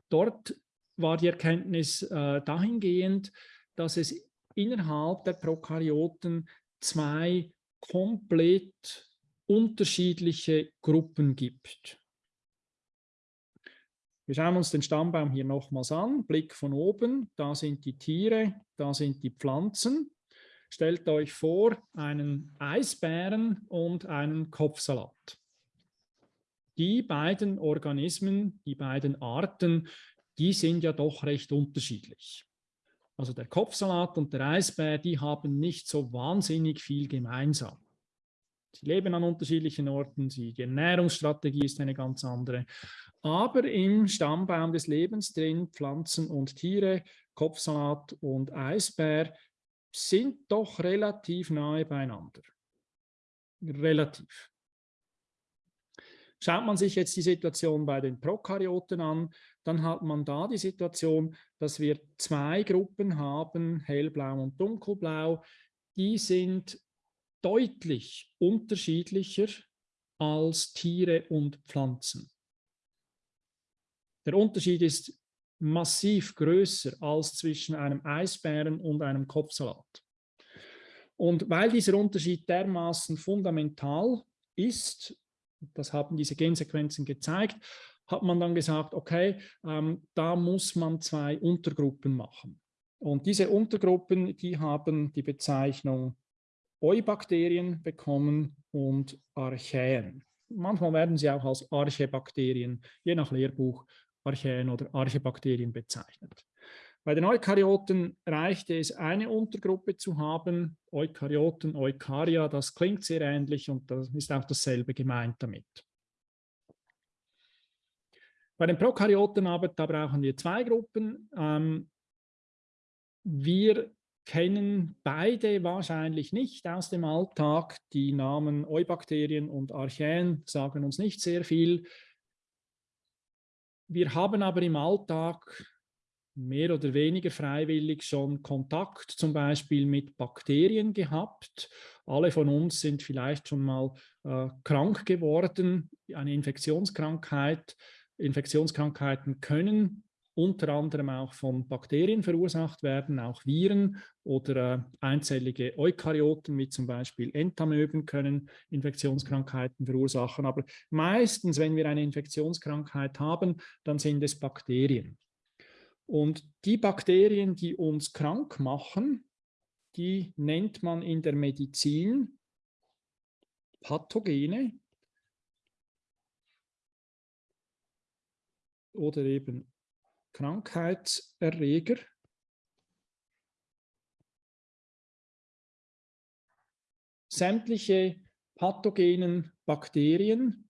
Dort war die Erkenntnis äh, dahingehend, dass es innerhalb der Prokaryoten zwei komplett unterschiedliche Gruppen gibt. Wir schauen uns den Stammbaum hier nochmals an, Blick von oben, da sind die Tiere, da sind die Pflanzen. Stellt euch vor, einen Eisbären und einen Kopfsalat. Die beiden Organismen, die beiden Arten, die sind ja doch recht unterschiedlich. Also der Kopfsalat und der Eisbär, die haben nicht so wahnsinnig viel gemeinsam. Sie leben an unterschiedlichen Orten, die Ernährungsstrategie ist eine ganz andere. Aber im Stammbaum des Lebens drin, Pflanzen und Tiere, Kopfsalat und Eisbär, sind doch relativ nahe beieinander. Relativ. Schaut man sich jetzt die Situation bei den Prokaryoten an, dann hat man da die Situation, dass wir zwei Gruppen haben, hellblau und dunkelblau. Die sind deutlich unterschiedlicher als Tiere und Pflanzen. Der Unterschied ist massiv größer als zwischen einem Eisbären und einem Kopfsalat. Und weil dieser Unterschied dermaßen fundamental ist, das haben diese Gensequenzen gezeigt, hat man dann gesagt, okay, ähm, da muss man zwei Untergruppen machen. Und diese Untergruppen, die haben die Bezeichnung Eubakterien bekommen und Archäen. Manchmal werden sie auch als Archäbakterien, je nach Lehrbuch, Archäen oder Archäbakterien bezeichnet. Bei den Eukaryoten reichte es, eine Untergruppe zu haben, Eukaryoten, Eukarya, das klingt sehr ähnlich und das ist auch dasselbe gemeint damit. Bei den Prokaryoten aber, da brauchen wir zwei Gruppen. Ähm, wir kennen beide wahrscheinlich nicht aus dem Alltag. Die Namen Eubakterien und Archäen sagen uns nicht sehr viel. Wir haben aber im Alltag mehr oder weniger freiwillig schon Kontakt zum Beispiel mit Bakterien gehabt. Alle von uns sind vielleicht schon mal äh, krank geworden, eine Infektionskrankheit. Infektionskrankheiten können unter anderem auch von Bakterien verursacht werden, auch Viren oder äh, einzellige Eukaryoten wie zum Beispiel Entamöben können Infektionskrankheiten verursachen. Aber meistens, wenn wir eine Infektionskrankheit haben, dann sind es Bakterien. Und die Bakterien, die uns krank machen, die nennt man in der Medizin Pathogene oder eben Krankheitserreger. Sämtliche pathogenen Bakterien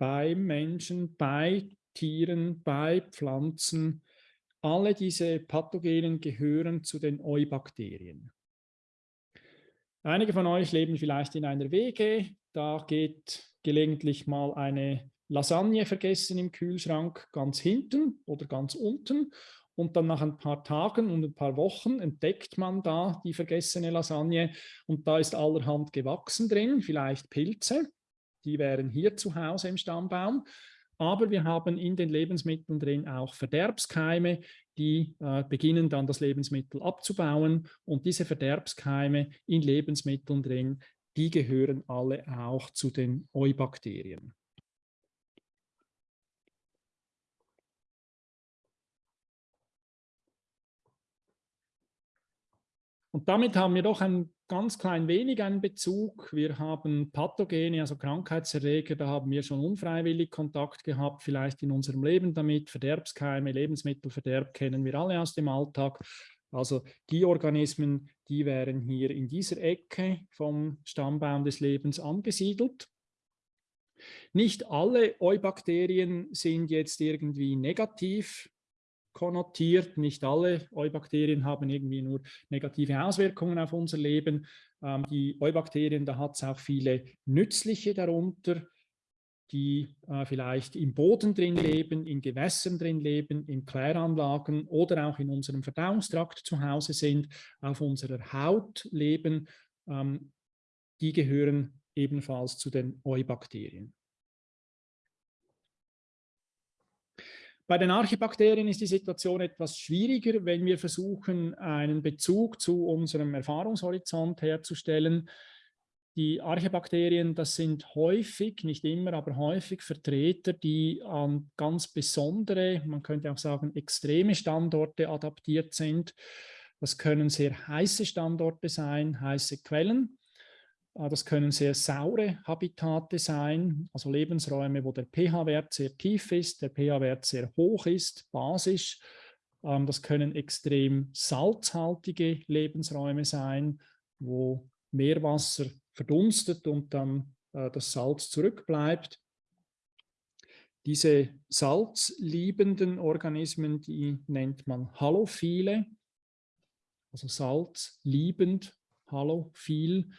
beim Menschen, bei Tieren, bei Pflanzen, alle diese Pathogenen gehören zu den Eubakterien. Einige von euch leben vielleicht in einer WG, da geht gelegentlich mal eine Lasagne vergessen im Kühlschrank ganz hinten oder ganz unten und dann nach ein paar Tagen und ein paar Wochen entdeckt man da die vergessene Lasagne und da ist allerhand gewachsen drin, vielleicht Pilze, die wären hier zu Hause im Stammbaum. Aber wir haben in den Lebensmitteln drin auch Verderbskeime, die äh, beginnen dann das Lebensmittel abzubauen und diese Verderbskeime in Lebensmitteln drin, die gehören alle auch zu den Eubakterien. Und damit haben wir doch ein ganz klein wenig einen Bezug. Wir haben Pathogene, also Krankheitserreger, da haben wir schon unfreiwillig Kontakt gehabt, vielleicht in unserem Leben damit. Verderbskeime, Lebensmittelverderb kennen wir alle aus dem Alltag. Also die Organismen, die wären hier in dieser Ecke vom Stammbaum des Lebens angesiedelt. Nicht alle Eubakterien sind jetzt irgendwie negativ konnotiert. Nicht alle Eubakterien haben irgendwie nur negative Auswirkungen auf unser Leben. Ähm, die Eubakterien, da hat es auch viele nützliche darunter, die äh, vielleicht im Boden drin leben, in Gewässern drin leben, in Kläranlagen oder auch in unserem Verdauungstrakt zu Hause sind, auf unserer Haut leben. Ähm, die gehören ebenfalls zu den Eubakterien. Bei den Archibakterien ist die Situation etwas schwieriger, wenn wir versuchen, einen Bezug zu unserem Erfahrungshorizont herzustellen. die Archebakterien, das sind häufig, nicht immer, aber häufig Vertreter, die an ganz besondere, man könnte auch sagen extreme Standorte adaptiert sind. Das können sehr heiße Standorte sein, heiße Quellen. Äh, das können sehr saure Habitate sein, also Lebensräume, wo der pH-Wert sehr tief ist, der pH-Wert sehr hoch ist, basisch. Ähm, das können extrem salzhaltige Lebensräume sein, wo Meerwasser verdunstet und dann äh, das Salz zurückbleibt. Diese salzliebenden Organismen, die nennt man Halophile, also salzliebend, halophil,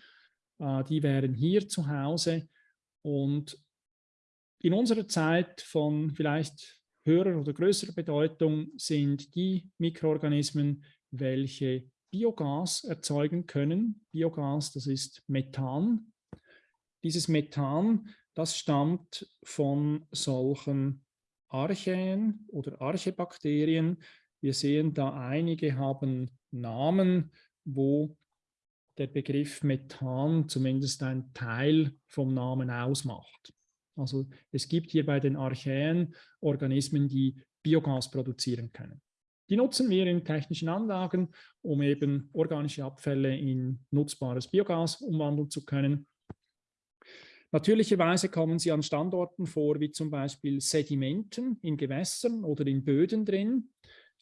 äh, die wären hier zu Hause und in unserer Zeit von vielleicht höherer oder größerer Bedeutung sind die Mikroorganismen, welche Biogas erzeugen können. Biogas, das ist Methan. Dieses Methan, das stammt von solchen Archäen oder Archebakterien. Wir sehen da einige haben Namen, wo der Begriff Methan zumindest ein Teil vom Namen ausmacht. Also es gibt hier bei den Archäen Organismen, die Biogas produzieren können. Die nutzen wir in technischen Anlagen, um eben organische Abfälle in nutzbares Biogas umwandeln zu können. Natürlicherweise kommen sie an Standorten vor, wie zum Beispiel Sedimenten in Gewässern oder in Böden drin.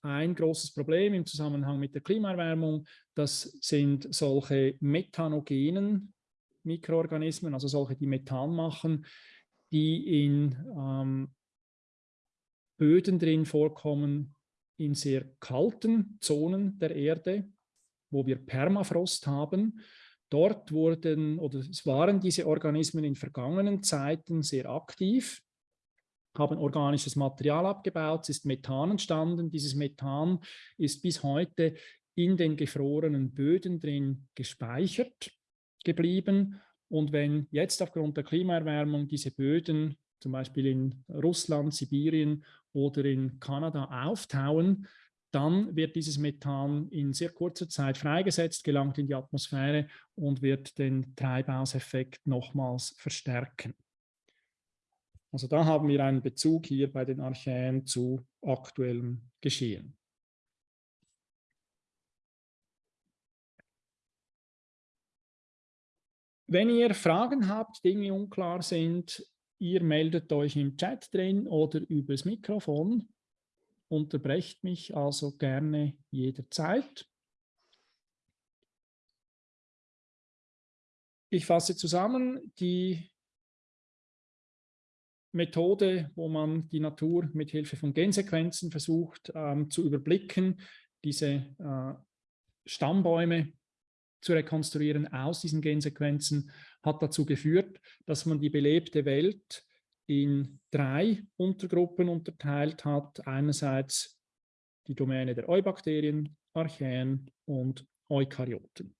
Ein großes Problem im Zusammenhang mit der Klimaerwärmung, das sind solche methanogenen Mikroorganismen, also solche, die Methan machen, die in ähm, Böden drin vorkommen, in sehr kalten Zonen der Erde, wo wir Permafrost haben. Dort wurden oder es waren diese Organismen in vergangenen Zeiten sehr aktiv, haben organisches Material abgebaut, es ist Methan entstanden. Dieses Methan ist bis heute in den gefrorenen Böden drin gespeichert geblieben. Und wenn jetzt aufgrund der Klimaerwärmung diese Böden zum Beispiel in Russland, Sibirien oder in Kanada auftauen, dann wird dieses Methan in sehr kurzer Zeit freigesetzt, gelangt in die Atmosphäre und wird den Treibhauseffekt nochmals verstärken. Also da haben wir einen Bezug hier bei den Archäen zu aktuellem Geschehen. Wenn ihr Fragen habt, Dinge unklar sind, Ihr meldet euch im Chat drin oder übers Mikrofon. Unterbrecht mich also gerne jederzeit. Ich fasse zusammen, die Methode, wo man die Natur mit Hilfe von Gensequenzen versucht ähm, zu überblicken, diese äh, Stammbäume zu rekonstruieren aus diesen Gensequenzen, hat dazu geführt, dass man die belebte Welt in drei Untergruppen unterteilt hat. Einerseits die Domäne der Eubakterien, Archäen und Eukaryoten.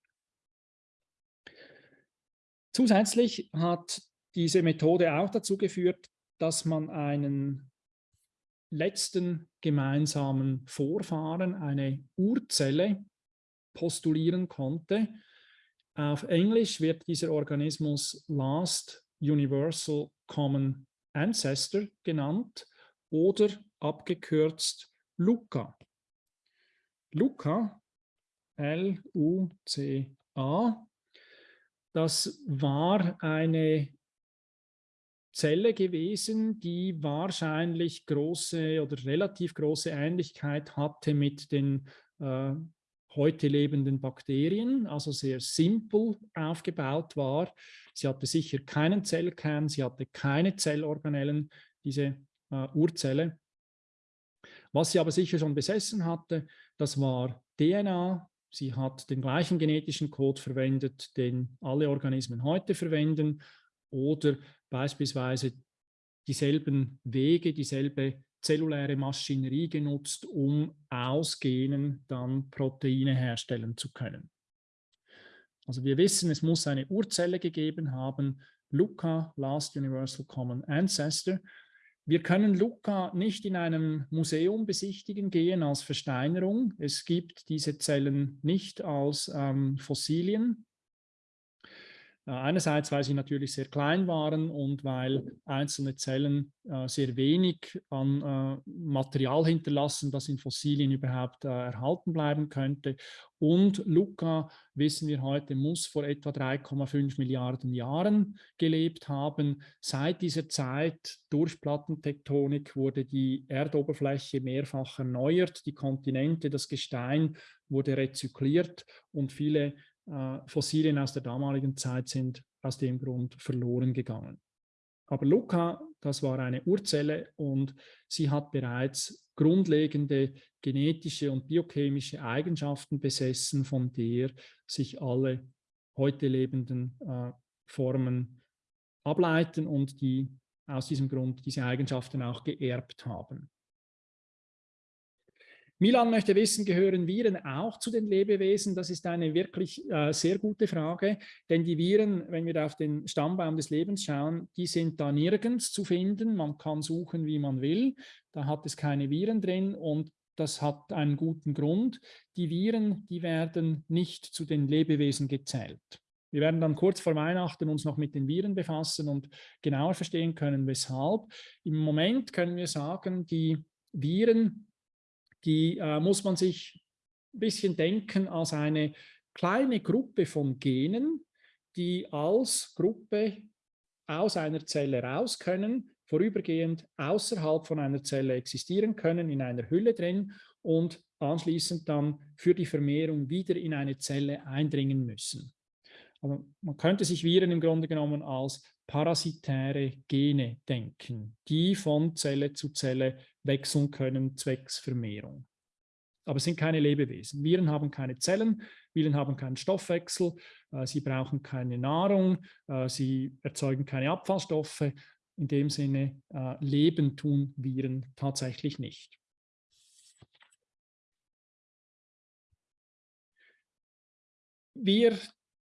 Zusätzlich hat diese Methode auch dazu geführt, dass man einen letzten gemeinsamen Vorfahren, eine Urzelle, postulieren konnte, auf Englisch wird dieser Organismus Last Universal Common Ancestor genannt oder abgekürzt LUCA. LUCA, L-U-C-A, das war eine Zelle gewesen, die wahrscheinlich große oder relativ große Ähnlichkeit hatte mit den äh, heute lebenden Bakterien, also sehr simpel aufgebaut war. Sie hatte sicher keinen Zellkern, sie hatte keine Zellorganellen, diese äh, Urzelle. Was sie aber sicher schon besessen hatte, das war DNA. Sie hat den gleichen genetischen Code verwendet, den alle Organismen heute verwenden oder beispielsweise dieselben Wege, dieselbe zelluläre Maschinerie genutzt, um aus Genen dann Proteine herstellen zu können. Also wir wissen, es muss eine Urzelle gegeben haben, LUCA, Last Universal Common Ancestor. Wir können LUCA nicht in einem Museum besichtigen gehen als Versteinerung. Es gibt diese Zellen nicht als ähm, Fossilien. Äh, einerseits, weil sie natürlich sehr klein waren und weil einzelne Zellen äh, sehr wenig an äh, Material hinterlassen, das in Fossilien überhaupt äh, erhalten bleiben könnte. Und Luca, wissen wir heute, muss vor etwa 3,5 Milliarden Jahren gelebt haben. Seit dieser Zeit durch Plattentektonik wurde die Erdoberfläche mehrfach erneuert, die Kontinente, das Gestein wurde rezykliert und viele äh, Fossilien aus der damaligen Zeit sind aus dem Grund verloren gegangen. Aber Luca, das war eine Urzelle und sie hat bereits grundlegende genetische und biochemische Eigenschaften besessen, von der sich alle heute lebenden äh, Formen ableiten und die aus diesem Grund diese Eigenschaften auch geerbt haben. Milan möchte wissen, gehören Viren auch zu den Lebewesen? Das ist eine wirklich äh, sehr gute Frage, denn die Viren, wenn wir auf den Stammbaum des Lebens schauen, die sind da nirgends zu finden. Man kann suchen, wie man will. Da hat es keine Viren drin und das hat einen guten Grund. Die Viren, die werden nicht zu den Lebewesen gezählt. Wir werden dann kurz vor Weihnachten uns noch mit den Viren befassen und genauer verstehen können, weshalb. Im Moment können wir sagen, die Viren die äh, muss man sich ein bisschen denken als eine kleine Gruppe von Genen, die als Gruppe aus einer Zelle raus können, vorübergehend außerhalb von einer Zelle existieren können, in einer Hülle drin und anschließend dann für die Vermehrung wieder in eine Zelle eindringen müssen. Aber man könnte sich Viren im Grunde genommen als parasitäre Gene denken, die von Zelle zu Zelle wechseln können zwecks Vermehrung. Aber es sind keine Lebewesen. Viren haben keine Zellen, Viren haben keinen Stoffwechsel, äh, sie brauchen keine Nahrung, äh, sie erzeugen keine Abfallstoffe. In dem Sinne, äh, leben tun Viren tatsächlich nicht. Wir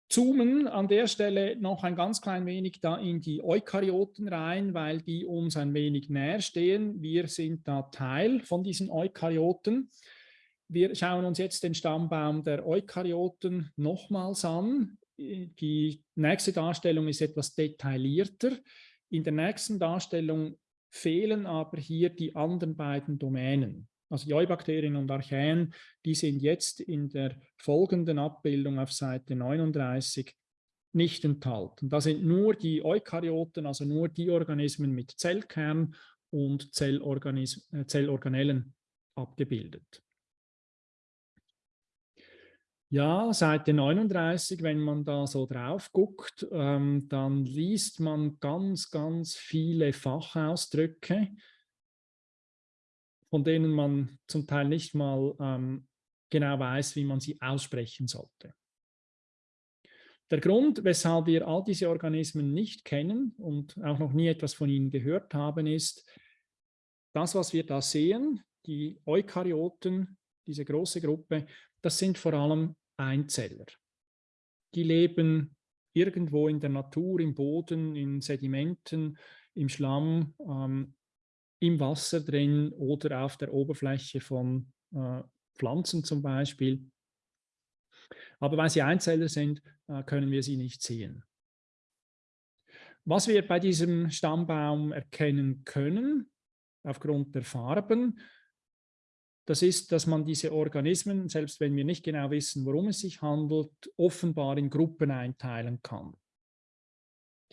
zoomen an der Stelle noch ein ganz klein wenig da in die Eukaryoten rein, weil die uns ein wenig näher stehen. Wir sind da Teil von diesen Eukaryoten. Wir schauen uns jetzt den Stammbaum der Eukaryoten nochmals an. Die nächste Darstellung ist etwas detaillierter. In der nächsten Darstellung fehlen aber hier die anderen beiden Domänen. Also die Eubakterien und Archaeen, die sind jetzt in der folgenden Abbildung auf Seite 39 nicht enthalten. Da sind nur die Eukaryoten, also nur die Organismen mit Zellkern und äh, Zellorganellen abgebildet. Ja, Seite 39, wenn man da so drauf guckt, ähm, dann liest man ganz, ganz viele Fachausdrücke, von denen man zum Teil nicht mal ähm, genau weiß, wie man sie aussprechen sollte. Der Grund, weshalb wir all diese Organismen nicht kennen und auch noch nie etwas von ihnen gehört haben, ist, das, was wir da sehen, die Eukaryoten, diese große Gruppe, das sind vor allem Einzeller. Die leben irgendwo in der Natur, im Boden, in Sedimenten, im Schlamm, ähm, im Wasser drin oder auf der Oberfläche von äh, Pflanzen zum Beispiel. Aber weil sie Einzeller sind, äh, können wir sie nicht sehen. Was wir bei diesem Stammbaum erkennen können, aufgrund der Farben, das ist, dass man diese Organismen, selbst wenn wir nicht genau wissen, worum es sich handelt, offenbar in Gruppen einteilen kann.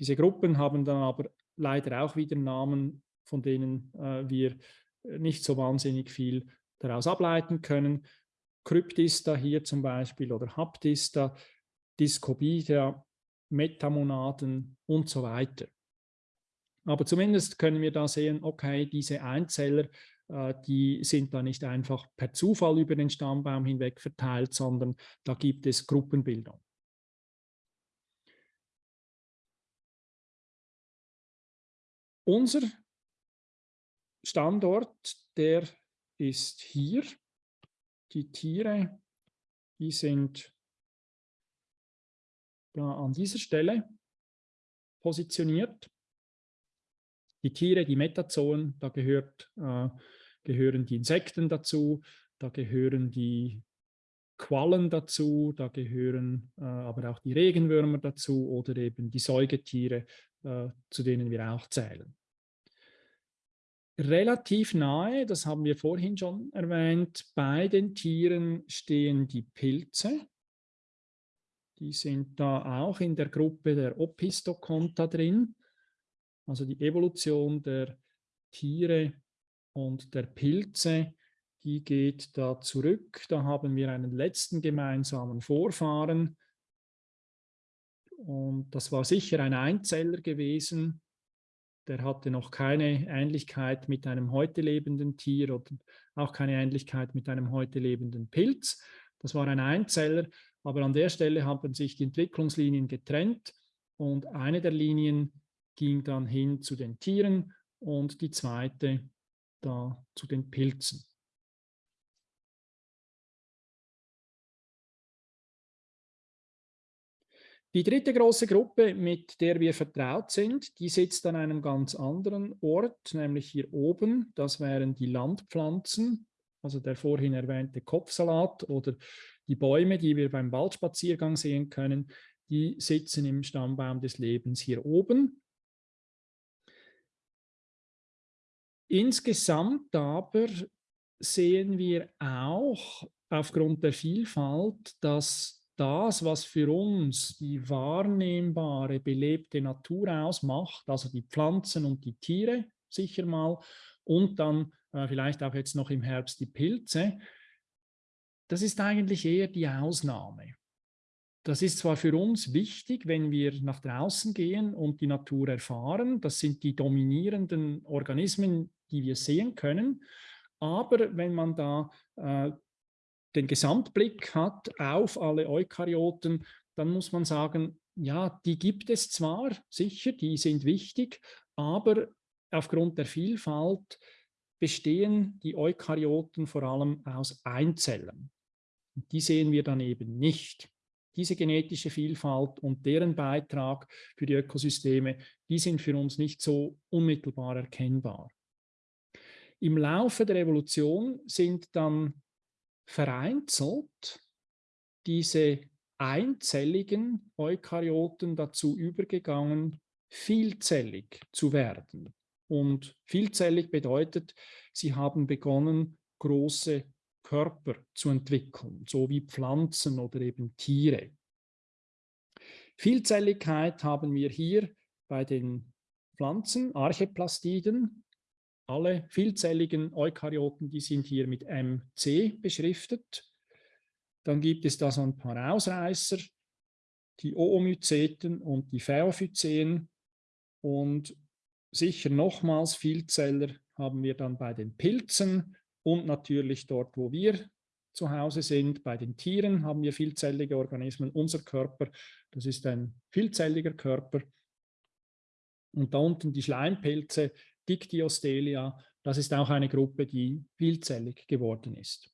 Diese Gruppen haben dann aber leider auch wieder Namen, von denen äh, wir nicht so wahnsinnig viel daraus ableiten können. Kryptista hier zum Beispiel oder Haptista, Discobida, Metamonaden und so weiter. Aber zumindest können wir da sehen, okay, diese Einzeller, äh, die sind da nicht einfach per Zufall über den Stammbaum hinweg verteilt, sondern da gibt es Gruppenbildung. Unser Standort, der ist hier. Die Tiere, die sind da an dieser Stelle positioniert. Die Tiere, die Metazoen, da gehört, äh, gehören die Insekten dazu, da gehören die Quallen dazu, da gehören äh, aber auch die Regenwürmer dazu oder eben die Säugetiere, äh, zu denen wir auch zählen. Relativ nahe, das haben wir vorhin schon erwähnt, bei den Tieren stehen die Pilze. Die sind da auch in der Gruppe der Opistoconta drin, also die Evolution der Tiere und der Pilze die geht da zurück. Da haben wir einen letzten gemeinsamen Vorfahren. Und das war sicher ein Einzeller gewesen. Der hatte noch keine Ähnlichkeit mit einem heute lebenden Tier oder auch keine Ähnlichkeit mit einem heute lebenden Pilz. Das war ein Einzeller, aber an der Stelle haben sich die Entwicklungslinien getrennt und eine der Linien ging dann hin zu den Tieren und die zweite da zu den Pilzen. Die dritte große Gruppe, mit der wir vertraut sind, die sitzt an einem ganz anderen Ort, nämlich hier oben. Das wären die Landpflanzen, also der vorhin erwähnte Kopfsalat oder die Bäume, die wir beim Waldspaziergang sehen können, die sitzen im Stammbaum des Lebens hier oben. Insgesamt aber sehen wir auch aufgrund der Vielfalt, dass das, was für uns die wahrnehmbare, belebte Natur ausmacht, also die Pflanzen und die Tiere sicher mal und dann äh, vielleicht auch jetzt noch im Herbst die Pilze, das ist eigentlich eher die Ausnahme. Das ist zwar für uns wichtig, wenn wir nach draußen gehen und die Natur erfahren, das sind die dominierenden Organismen, die wir sehen können, aber wenn man da äh, den Gesamtblick hat auf alle Eukaryoten, dann muss man sagen, ja, die gibt es zwar, sicher, die sind wichtig, aber aufgrund der Vielfalt bestehen die Eukaryoten vor allem aus Einzellern. Die sehen wir dann eben nicht. Diese genetische Vielfalt und deren Beitrag für die Ökosysteme, die sind für uns nicht so unmittelbar erkennbar. Im Laufe der Evolution sind dann vereinzelt diese einzelligen Eukaryoten dazu übergegangen, vielzellig zu werden. Und vielzellig bedeutet, sie haben begonnen, große Körper zu entwickeln, so wie Pflanzen oder eben Tiere. Vielzelligkeit haben wir hier bei den Pflanzen, Archeplastiden, alle vielzelligen Eukaryoten, die sind hier mit MC beschriftet. Dann gibt es da so ein paar Ausreißer, die Oomyceten und die Phaophycen. Und sicher nochmals Vielzeller haben wir dann bei den Pilzen und natürlich dort, wo wir zu Hause sind. Bei den Tieren haben wir vielzellige Organismen. Unser Körper, das ist ein vielzelliger Körper. Und da unten die Schleimpilze, Dictyostelia, das ist auch eine Gruppe, die vielzellig geworden ist.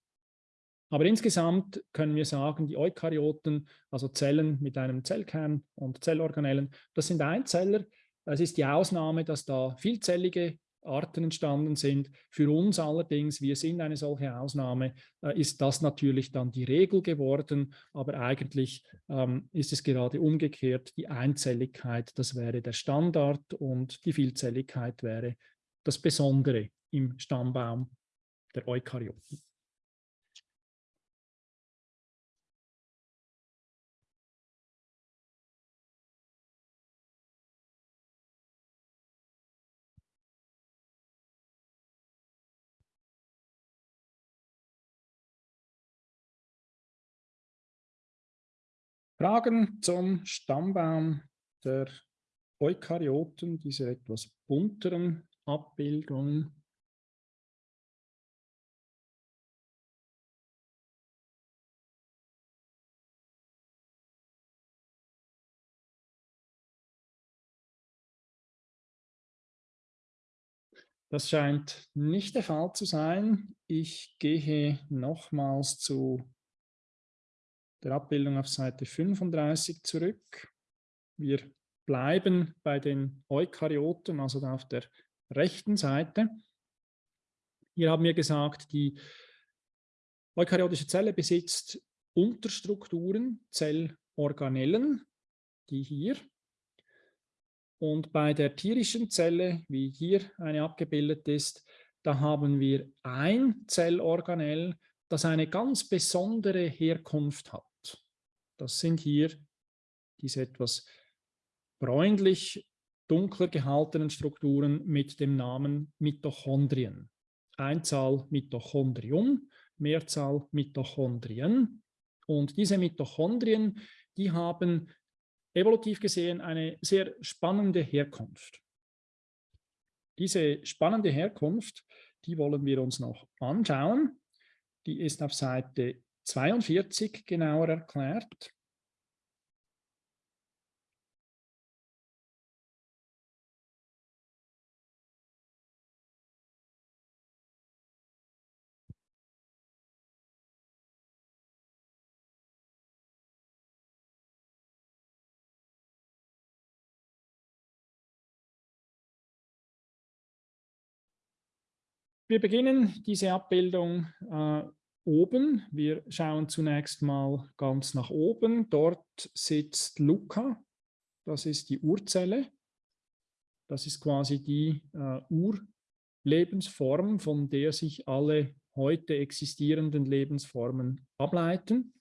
Aber insgesamt können wir sagen, die Eukaryoten, also Zellen mit einem Zellkern und Zellorganellen, das sind Einzeller. Es ist die Ausnahme, dass da vielzellige Arten entstanden sind. Für uns allerdings, wir sind eine solche Ausnahme, äh, ist das natürlich dann die Regel geworden, aber eigentlich ähm, ist es gerade umgekehrt. Die Einzelligkeit, das wäre der Standard und die Vielzelligkeit wäre das Besondere im Stammbaum der Eukaryoten. Fragen zum Stammbaum der Eukaryoten, dieser etwas bunteren Abbildung. Das scheint nicht der Fall zu sein. Ich gehe nochmals zu der Abbildung auf Seite 35 zurück. Wir bleiben bei den Eukaryoten, also auf der rechten Seite. Hier haben wir gesagt, die eukaryotische Zelle besitzt Unterstrukturen, Zellorganellen, die hier. Und bei der tierischen Zelle, wie hier eine abgebildet ist, da haben wir ein Zellorganell, das eine ganz besondere Herkunft hat. Das sind hier diese etwas bräunlich dunkler gehaltenen Strukturen mit dem Namen Mitochondrien. Einzahl Mitochondrium, Mehrzahl Mitochondrien. Und diese Mitochondrien, die haben evolutiv gesehen eine sehr spannende Herkunft. Diese spannende Herkunft, die wollen wir uns noch anschauen. Die ist auf Seite 42 genauer erklärt. Wir beginnen diese Abbildung äh, oben. Wir schauen zunächst mal ganz nach oben. Dort sitzt Luca. Das ist die Urzelle. Das ist quasi die äh, Urlebensform, von der sich alle heute existierenden Lebensformen ableiten.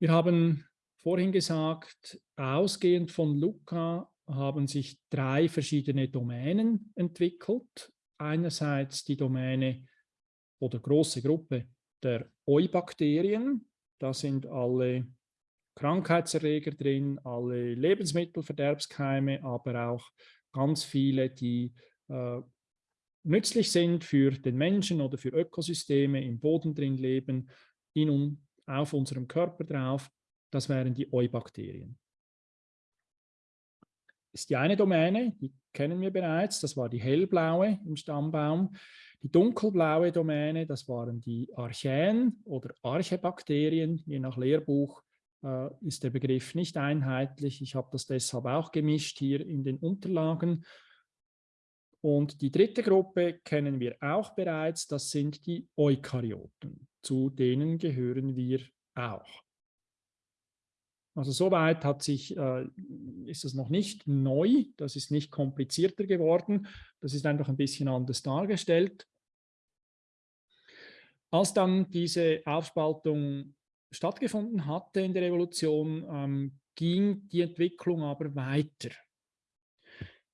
Wir haben vorhin gesagt, ausgehend von Luca haben sich drei verschiedene Domänen entwickelt. Einerseits die Domäne oder große Gruppe der Eubakterien. Da sind alle Krankheitserreger drin, alle Lebensmittelverderbskeime, aber auch ganz viele, die äh, nützlich sind für den Menschen oder für Ökosysteme, im Boden drin leben, in auf unserem Körper drauf. Das wären die Eubakterien ist die eine Domäne, die kennen wir bereits, das war die hellblaue im Stammbaum. Die dunkelblaue Domäne, das waren die Archäen oder Archebakterien, je nach Lehrbuch äh, ist der Begriff nicht einheitlich. Ich habe das deshalb auch gemischt hier in den Unterlagen. Und die dritte Gruppe kennen wir auch bereits, das sind die Eukaryoten. Zu denen gehören wir auch. Also soweit hat sich, äh, ist es noch nicht neu, das ist nicht komplizierter geworden, das ist einfach ein bisschen anders dargestellt. Als dann diese Aufspaltung stattgefunden hatte in der Evolution, ähm, ging die Entwicklung aber weiter.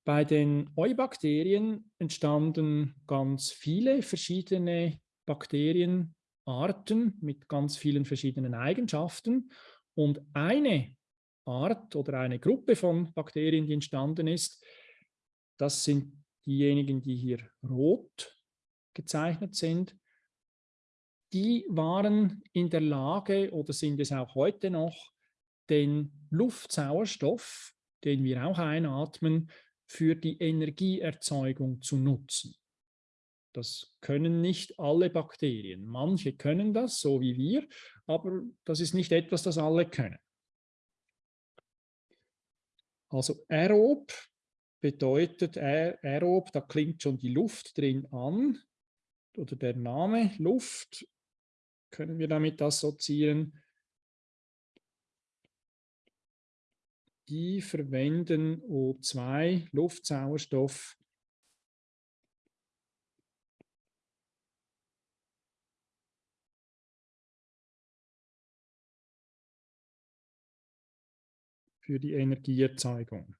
Bei den Eubakterien entstanden ganz viele verschiedene Bakterienarten mit ganz vielen verschiedenen Eigenschaften und eine Art oder eine Gruppe von Bakterien, die entstanden ist, das sind diejenigen, die hier rot gezeichnet sind. Die waren in der Lage oder sind es auch heute noch, den Luftsauerstoff, den wir auch einatmen, für die Energieerzeugung zu nutzen. Das können nicht alle Bakterien. Manche können das, so wie wir, aber das ist nicht etwas, das alle können. Also aerob bedeutet aerob, da klingt schon die Luft drin an oder der Name Luft, können wir damit assoziieren. Die verwenden O2, Luftsauerstoff, für die Energieerzeugung.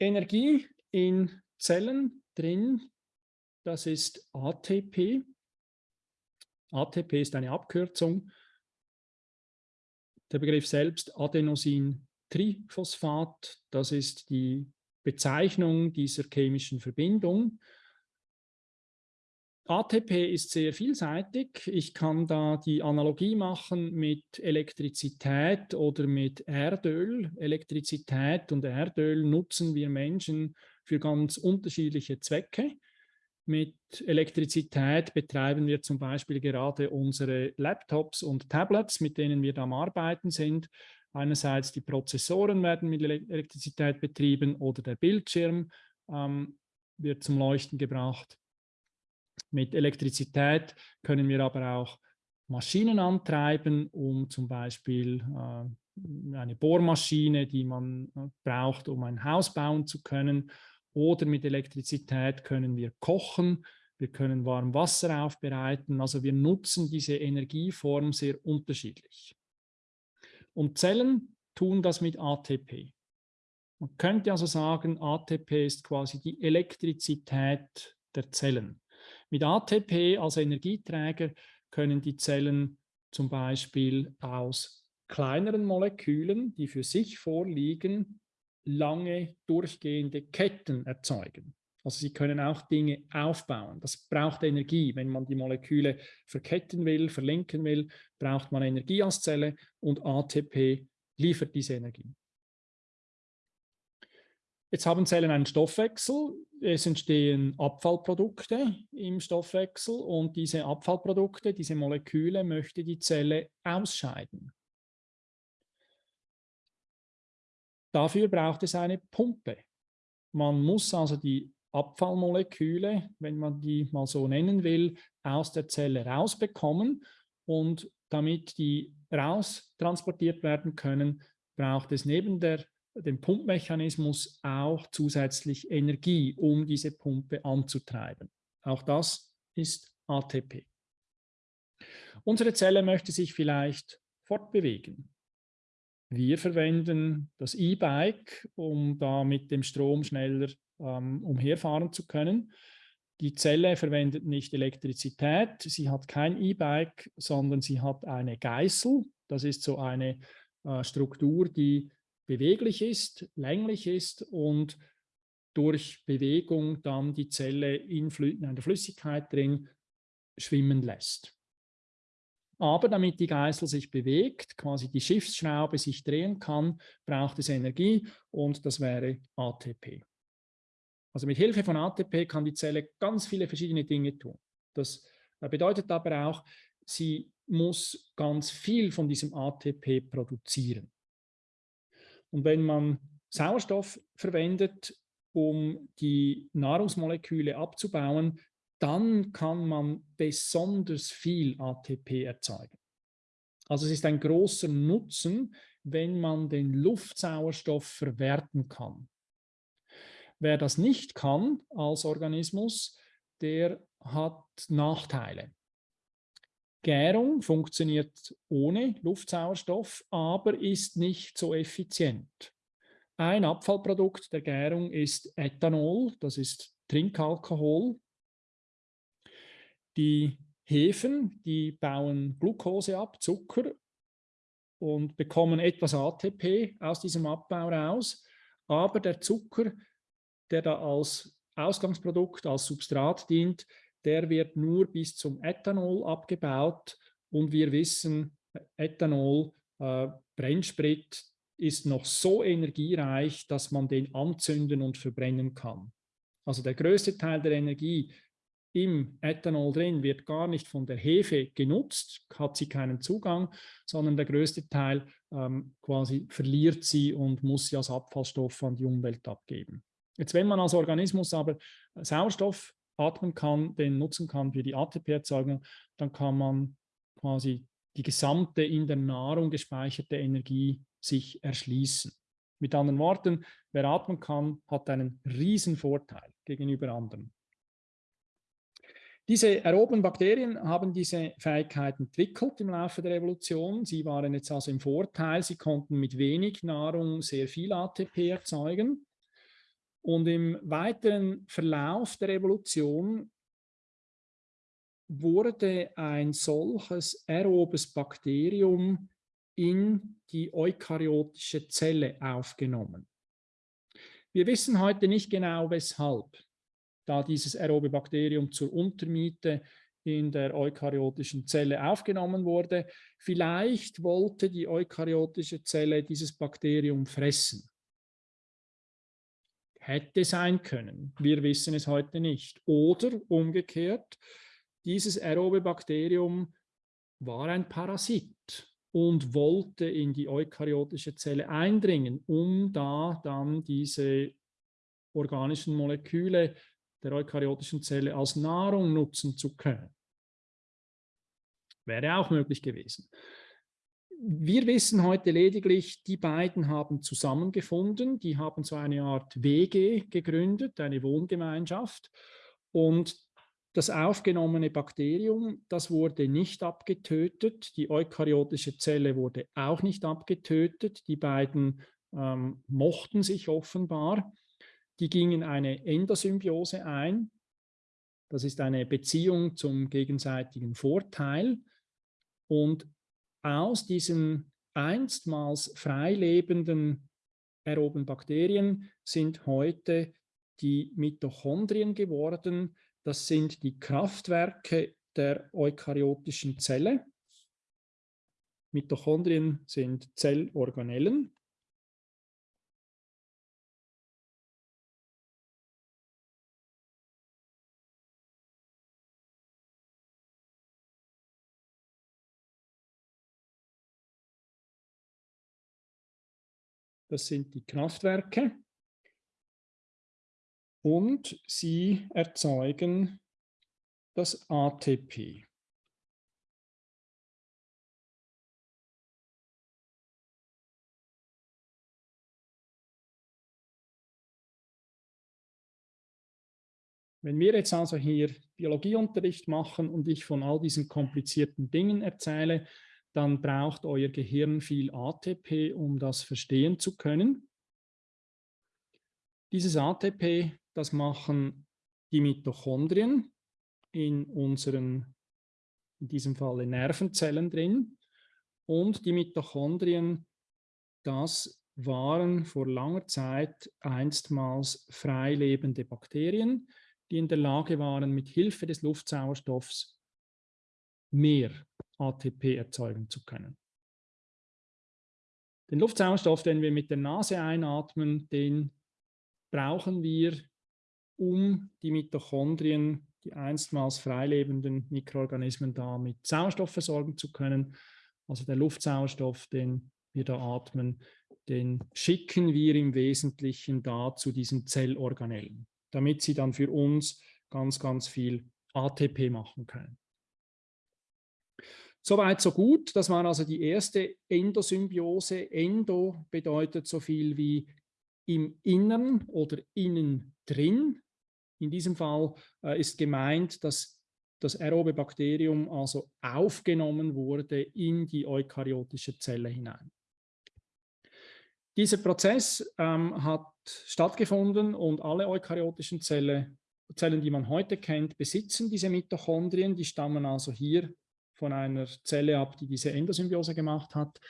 Energie in Zellen drin, das ist ATP. ATP ist eine Abkürzung der Begriff selbst Adenosin-Triphosphat, das ist die Bezeichnung dieser chemischen Verbindung. ATP ist sehr vielseitig. Ich kann da die Analogie machen mit Elektrizität oder mit Erdöl. Elektrizität und Erdöl nutzen wir Menschen für ganz unterschiedliche Zwecke. Mit Elektrizität betreiben wir zum Beispiel gerade unsere Laptops und Tablets, mit denen wir da am Arbeiten sind. Einerseits die Prozessoren werden mit Elektrizität betrieben oder der Bildschirm ähm, wird zum Leuchten gebracht. Mit Elektrizität können wir aber auch Maschinen antreiben, um zum Beispiel äh, eine Bohrmaschine, die man äh, braucht, um ein Haus bauen zu können. Oder mit Elektrizität können wir kochen, wir können warm Wasser aufbereiten. Also wir nutzen diese Energieform sehr unterschiedlich. Und Zellen tun das mit ATP. Man könnte also sagen, ATP ist quasi die Elektrizität der Zellen. Mit ATP als Energieträger können die Zellen zum Beispiel aus kleineren Molekülen, die für sich vorliegen, lange durchgehende Ketten erzeugen. Also sie können auch Dinge aufbauen. Das braucht Energie. Wenn man die Moleküle verketten will, verlinken will, braucht man Energie als Zelle und ATP liefert diese Energie. Jetzt haben Zellen einen Stoffwechsel, es entstehen Abfallprodukte im Stoffwechsel und diese Abfallprodukte, diese Moleküle möchte die Zelle ausscheiden. Dafür braucht es eine Pumpe. Man muss also die Abfallmoleküle, wenn man die mal so nennen will, aus der Zelle rausbekommen und damit die raus transportiert werden können, braucht es neben der den Pumpmechanismus auch zusätzlich Energie, um diese Pumpe anzutreiben. Auch das ist ATP. Unsere Zelle möchte sich vielleicht fortbewegen. Wir verwenden das E-Bike, um da mit dem Strom schneller ähm, umherfahren zu können. Die Zelle verwendet nicht Elektrizität, sie hat kein E-Bike, sondern sie hat eine Geißel. Das ist so eine äh, Struktur, die beweglich ist, länglich ist und durch Bewegung dann die Zelle in, in der Flüssigkeit drin schwimmen lässt. Aber damit die Geißel sich bewegt, quasi die Schiffsschraube sich drehen kann, braucht es Energie und das wäre ATP. Also mit Hilfe von ATP kann die Zelle ganz viele verschiedene Dinge tun. Das bedeutet aber auch, sie muss ganz viel von diesem ATP produzieren. Und wenn man Sauerstoff verwendet, um die Nahrungsmoleküle abzubauen, dann kann man besonders viel ATP erzeugen. Also es ist ein großer Nutzen, wenn man den Luftsauerstoff verwerten kann. Wer das nicht kann als Organismus, der hat Nachteile. Gärung funktioniert ohne Luftsauerstoff, aber ist nicht so effizient. Ein Abfallprodukt der Gärung ist Ethanol, das ist Trinkalkohol. Die Hefen, die bauen Glucose ab, Zucker, und bekommen etwas ATP aus diesem Abbau raus. Aber der Zucker, der da als Ausgangsprodukt, als Substrat dient, der wird nur bis zum Ethanol abgebaut und wir wissen, Ethanol, äh, Brennsprit, ist noch so energiereich, dass man den anzünden und verbrennen kann. Also der größte Teil der Energie im Ethanol drin wird gar nicht von der Hefe genutzt, hat sie keinen Zugang, sondern der größte Teil ähm, quasi verliert sie und muss sie als Abfallstoff an die Umwelt abgeben. Jetzt, wenn man als Organismus aber Sauerstoff atmen kann, den nutzen kann für die ATP-Erzeugung, dann kann man quasi die gesamte in der Nahrung gespeicherte Energie sich erschließen. Mit anderen Worten, wer atmen kann, hat einen riesen Vorteil gegenüber anderen. Diese aeroben Bakterien haben diese Fähigkeit entwickelt im Laufe der Evolution. Sie waren jetzt also im Vorteil, sie konnten mit wenig Nahrung sehr viel ATP erzeugen. Und im weiteren Verlauf der Evolution wurde ein solches aerobes Bakterium in die eukaryotische Zelle aufgenommen. Wir wissen heute nicht genau, weshalb, da dieses aerobe Bakterium zur Untermiete in der eukaryotischen Zelle aufgenommen wurde. Vielleicht wollte die eukaryotische Zelle dieses Bakterium fressen. Hätte sein können. Wir wissen es heute nicht. Oder umgekehrt, dieses aerobe Bakterium war ein Parasit und wollte in die eukaryotische Zelle eindringen, um da dann diese organischen Moleküle der eukaryotischen Zelle als Nahrung nutzen zu können. Wäre auch möglich gewesen. Wir wissen heute lediglich, die beiden haben zusammengefunden, die haben so eine Art WG gegründet, eine Wohngemeinschaft. Und das aufgenommene Bakterium, das wurde nicht abgetötet, die eukaryotische Zelle wurde auch nicht abgetötet, die beiden ähm, mochten sich offenbar, die gingen eine Endosymbiose ein, das ist eine Beziehung zum gegenseitigen Vorteil. Und aus diesen einstmals freilebenden aeroben Bakterien sind heute die Mitochondrien geworden, das sind die Kraftwerke der eukaryotischen Zelle. Mitochondrien sind Zellorganellen. Das sind die Kraftwerke und sie erzeugen das ATP. Wenn wir jetzt also hier Biologieunterricht machen und ich von all diesen komplizierten Dingen erzähle, dann braucht euer Gehirn viel ATP, um das verstehen zu können. Dieses ATP das machen die Mitochondrien in unseren, in diesem Fall Nervenzellen drin. Und die Mitochondrien, das waren vor langer Zeit einstmals freilebende Bakterien, die in der Lage waren, mit Hilfe des Luftsauerstoffs mehr ATP erzeugen zu können. Den Luftsauerstoff, den wir mit der Nase einatmen, den brauchen wir um die Mitochondrien, die einstmals freilebenden Mikroorganismen da mit Sauerstoff versorgen zu können. Also der Luftsauerstoff, den wir da atmen, den schicken wir im Wesentlichen da zu diesen Zellorganellen, damit sie dann für uns ganz, ganz viel ATP machen können. Soweit, so gut. Das war also die erste Endosymbiose. Endo bedeutet so viel wie im Innern oder innen drin. In diesem Fall äh, ist gemeint, dass das aerobe Bakterium also aufgenommen wurde in die eukaryotische Zelle hinein. Dieser Prozess ähm, hat stattgefunden und alle eukaryotischen Zelle, Zellen, die man heute kennt, besitzen diese Mitochondrien. Die stammen also hier von einer Zelle ab, die diese Endosymbiose gemacht hat.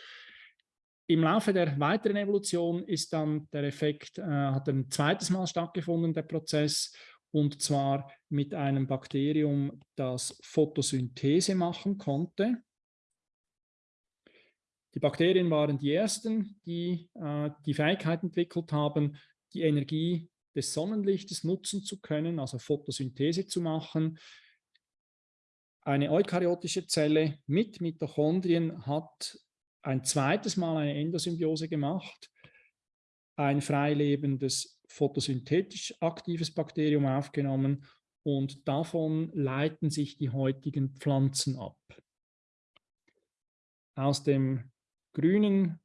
Im Laufe der weiteren Evolution ist dann der Effekt, äh, hat ein zweites Mal stattgefunden, der Prozess, und zwar mit einem Bakterium, das Photosynthese machen konnte. Die Bakterien waren die ersten, die äh, die Fähigkeit entwickelt haben, die Energie des Sonnenlichtes nutzen zu können, also Photosynthese zu machen. Eine eukaryotische Zelle mit Mitochondrien hat ein zweites Mal eine Endosymbiose gemacht, ein freilebendes photosynthetisch aktives Bakterium aufgenommen und davon leiten sich die heutigen Pflanzen ab. Aus dem grünen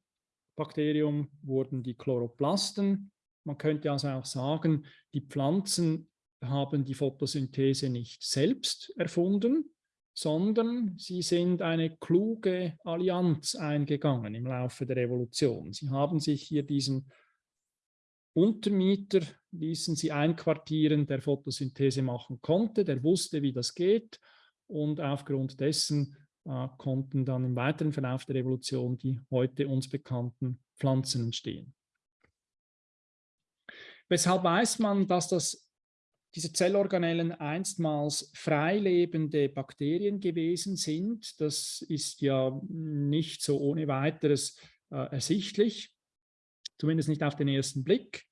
Bakterium wurden die Chloroplasten. Man könnte also auch sagen, die Pflanzen haben die Photosynthese nicht selbst erfunden, sondern sie sind eine kluge Allianz eingegangen im Laufe der Evolution. Sie haben sich hier diesen Untermieter ließen sie einquartieren, der Photosynthese machen konnte, der wusste, wie das geht und aufgrund dessen äh, konnten dann im weiteren Verlauf der Evolution die heute uns bekannten Pflanzen entstehen. Weshalb weiß man, dass das, diese Zellorganellen einstmals freilebende Bakterien gewesen sind? Das ist ja nicht so ohne weiteres äh, ersichtlich zumindest nicht auf den ersten Blick.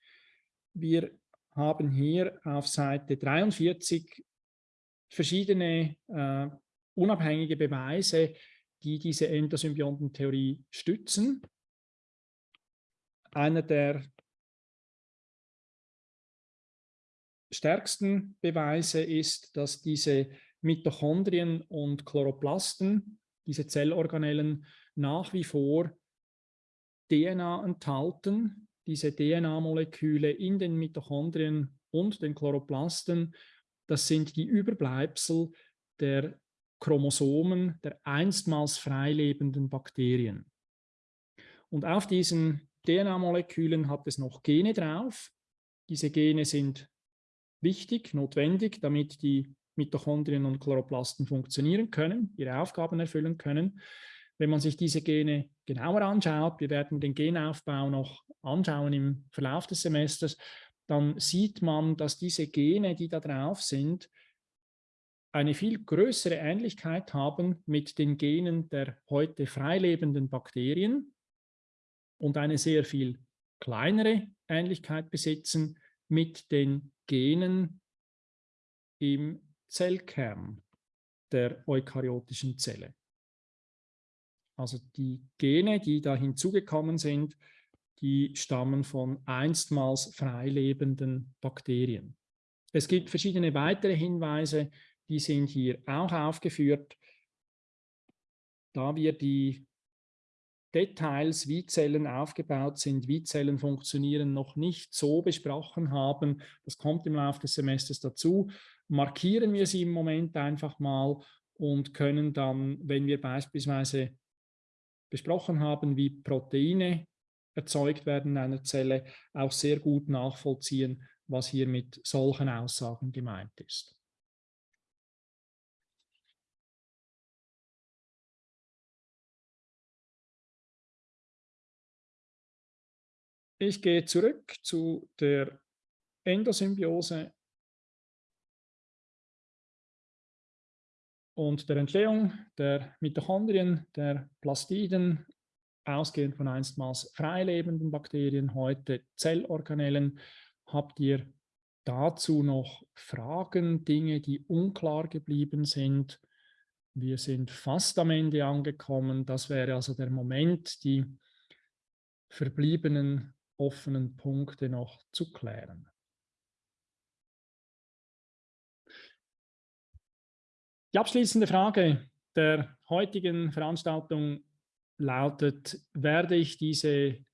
Wir haben hier auf Seite 43 verschiedene äh, unabhängige Beweise, die diese Endosymbiontentheorie stützen. Einer der stärksten Beweise ist, dass diese Mitochondrien und Chloroplasten, diese Zellorganellen, nach wie vor DNA enthalten, diese DNA-Moleküle in den Mitochondrien und den Chloroplasten, das sind die Überbleibsel der Chromosomen der einstmals freilebenden Bakterien. Und auf diesen DNA-Molekülen hat es noch Gene drauf. Diese Gene sind wichtig, notwendig, damit die Mitochondrien und Chloroplasten funktionieren können, ihre Aufgaben erfüllen können. Wenn man sich diese Gene genauer anschaut, wir werden den Genaufbau noch anschauen im Verlauf des Semesters, dann sieht man, dass diese Gene, die da drauf sind, eine viel größere Ähnlichkeit haben mit den Genen der heute freilebenden Bakterien und eine sehr viel kleinere Ähnlichkeit besitzen mit den Genen im Zellkern der eukaryotischen Zelle. Also die Gene, die da hinzugekommen sind, die stammen von einstmals freilebenden Bakterien. Es gibt verschiedene weitere Hinweise, die sind hier auch aufgeführt. Da wir die Details, wie Zellen aufgebaut sind, wie Zellen funktionieren, noch nicht so besprochen haben, das kommt im Laufe des Semesters dazu, markieren wir sie im Moment einfach mal und können dann, wenn wir beispielsweise besprochen haben, wie Proteine erzeugt werden in einer Zelle, auch sehr gut nachvollziehen, was hier mit solchen Aussagen gemeint ist. Ich gehe zurück zu der Endosymbiose und der Entstehung der Mitochondrien, der Plastiden, ausgehend von einstmals freilebenden Bakterien, heute Zellorganellen. Habt ihr dazu noch Fragen, Dinge, die unklar geblieben sind? Wir sind fast am Ende angekommen. Das wäre also der Moment, die verbliebenen offenen Punkte noch zu klären. Die abschließende Frage der heutigen Veranstaltung lautet, werde ich diese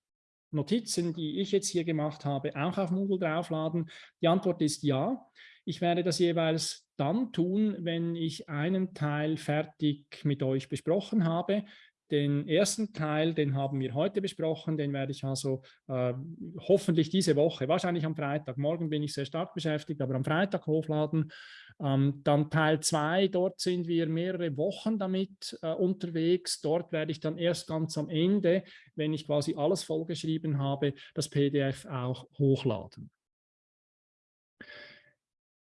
Notizen, die ich jetzt hier gemacht habe, auch auf Moodle draufladen? Die Antwort ist ja. Ich werde das jeweils dann tun, wenn ich einen Teil fertig mit euch besprochen habe. Den ersten Teil, den haben wir heute besprochen, den werde ich also äh, hoffentlich diese Woche, wahrscheinlich am Freitag, morgen bin ich sehr stark beschäftigt, aber am Freitag hochladen. Ähm, dann Teil 2, dort sind wir mehrere Wochen damit äh, unterwegs. Dort werde ich dann erst ganz am Ende, wenn ich quasi alles vollgeschrieben habe, das PDF auch hochladen.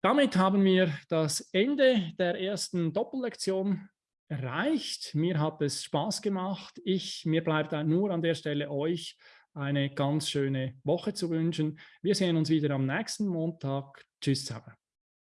Damit haben wir das Ende der ersten Doppellektion erreicht. Mir hat es Spaß gemacht. Ich, mir bleibt nur an der Stelle euch eine ganz schöne Woche zu wünschen. Wir sehen uns wieder am nächsten Montag. Tschüss zusammen.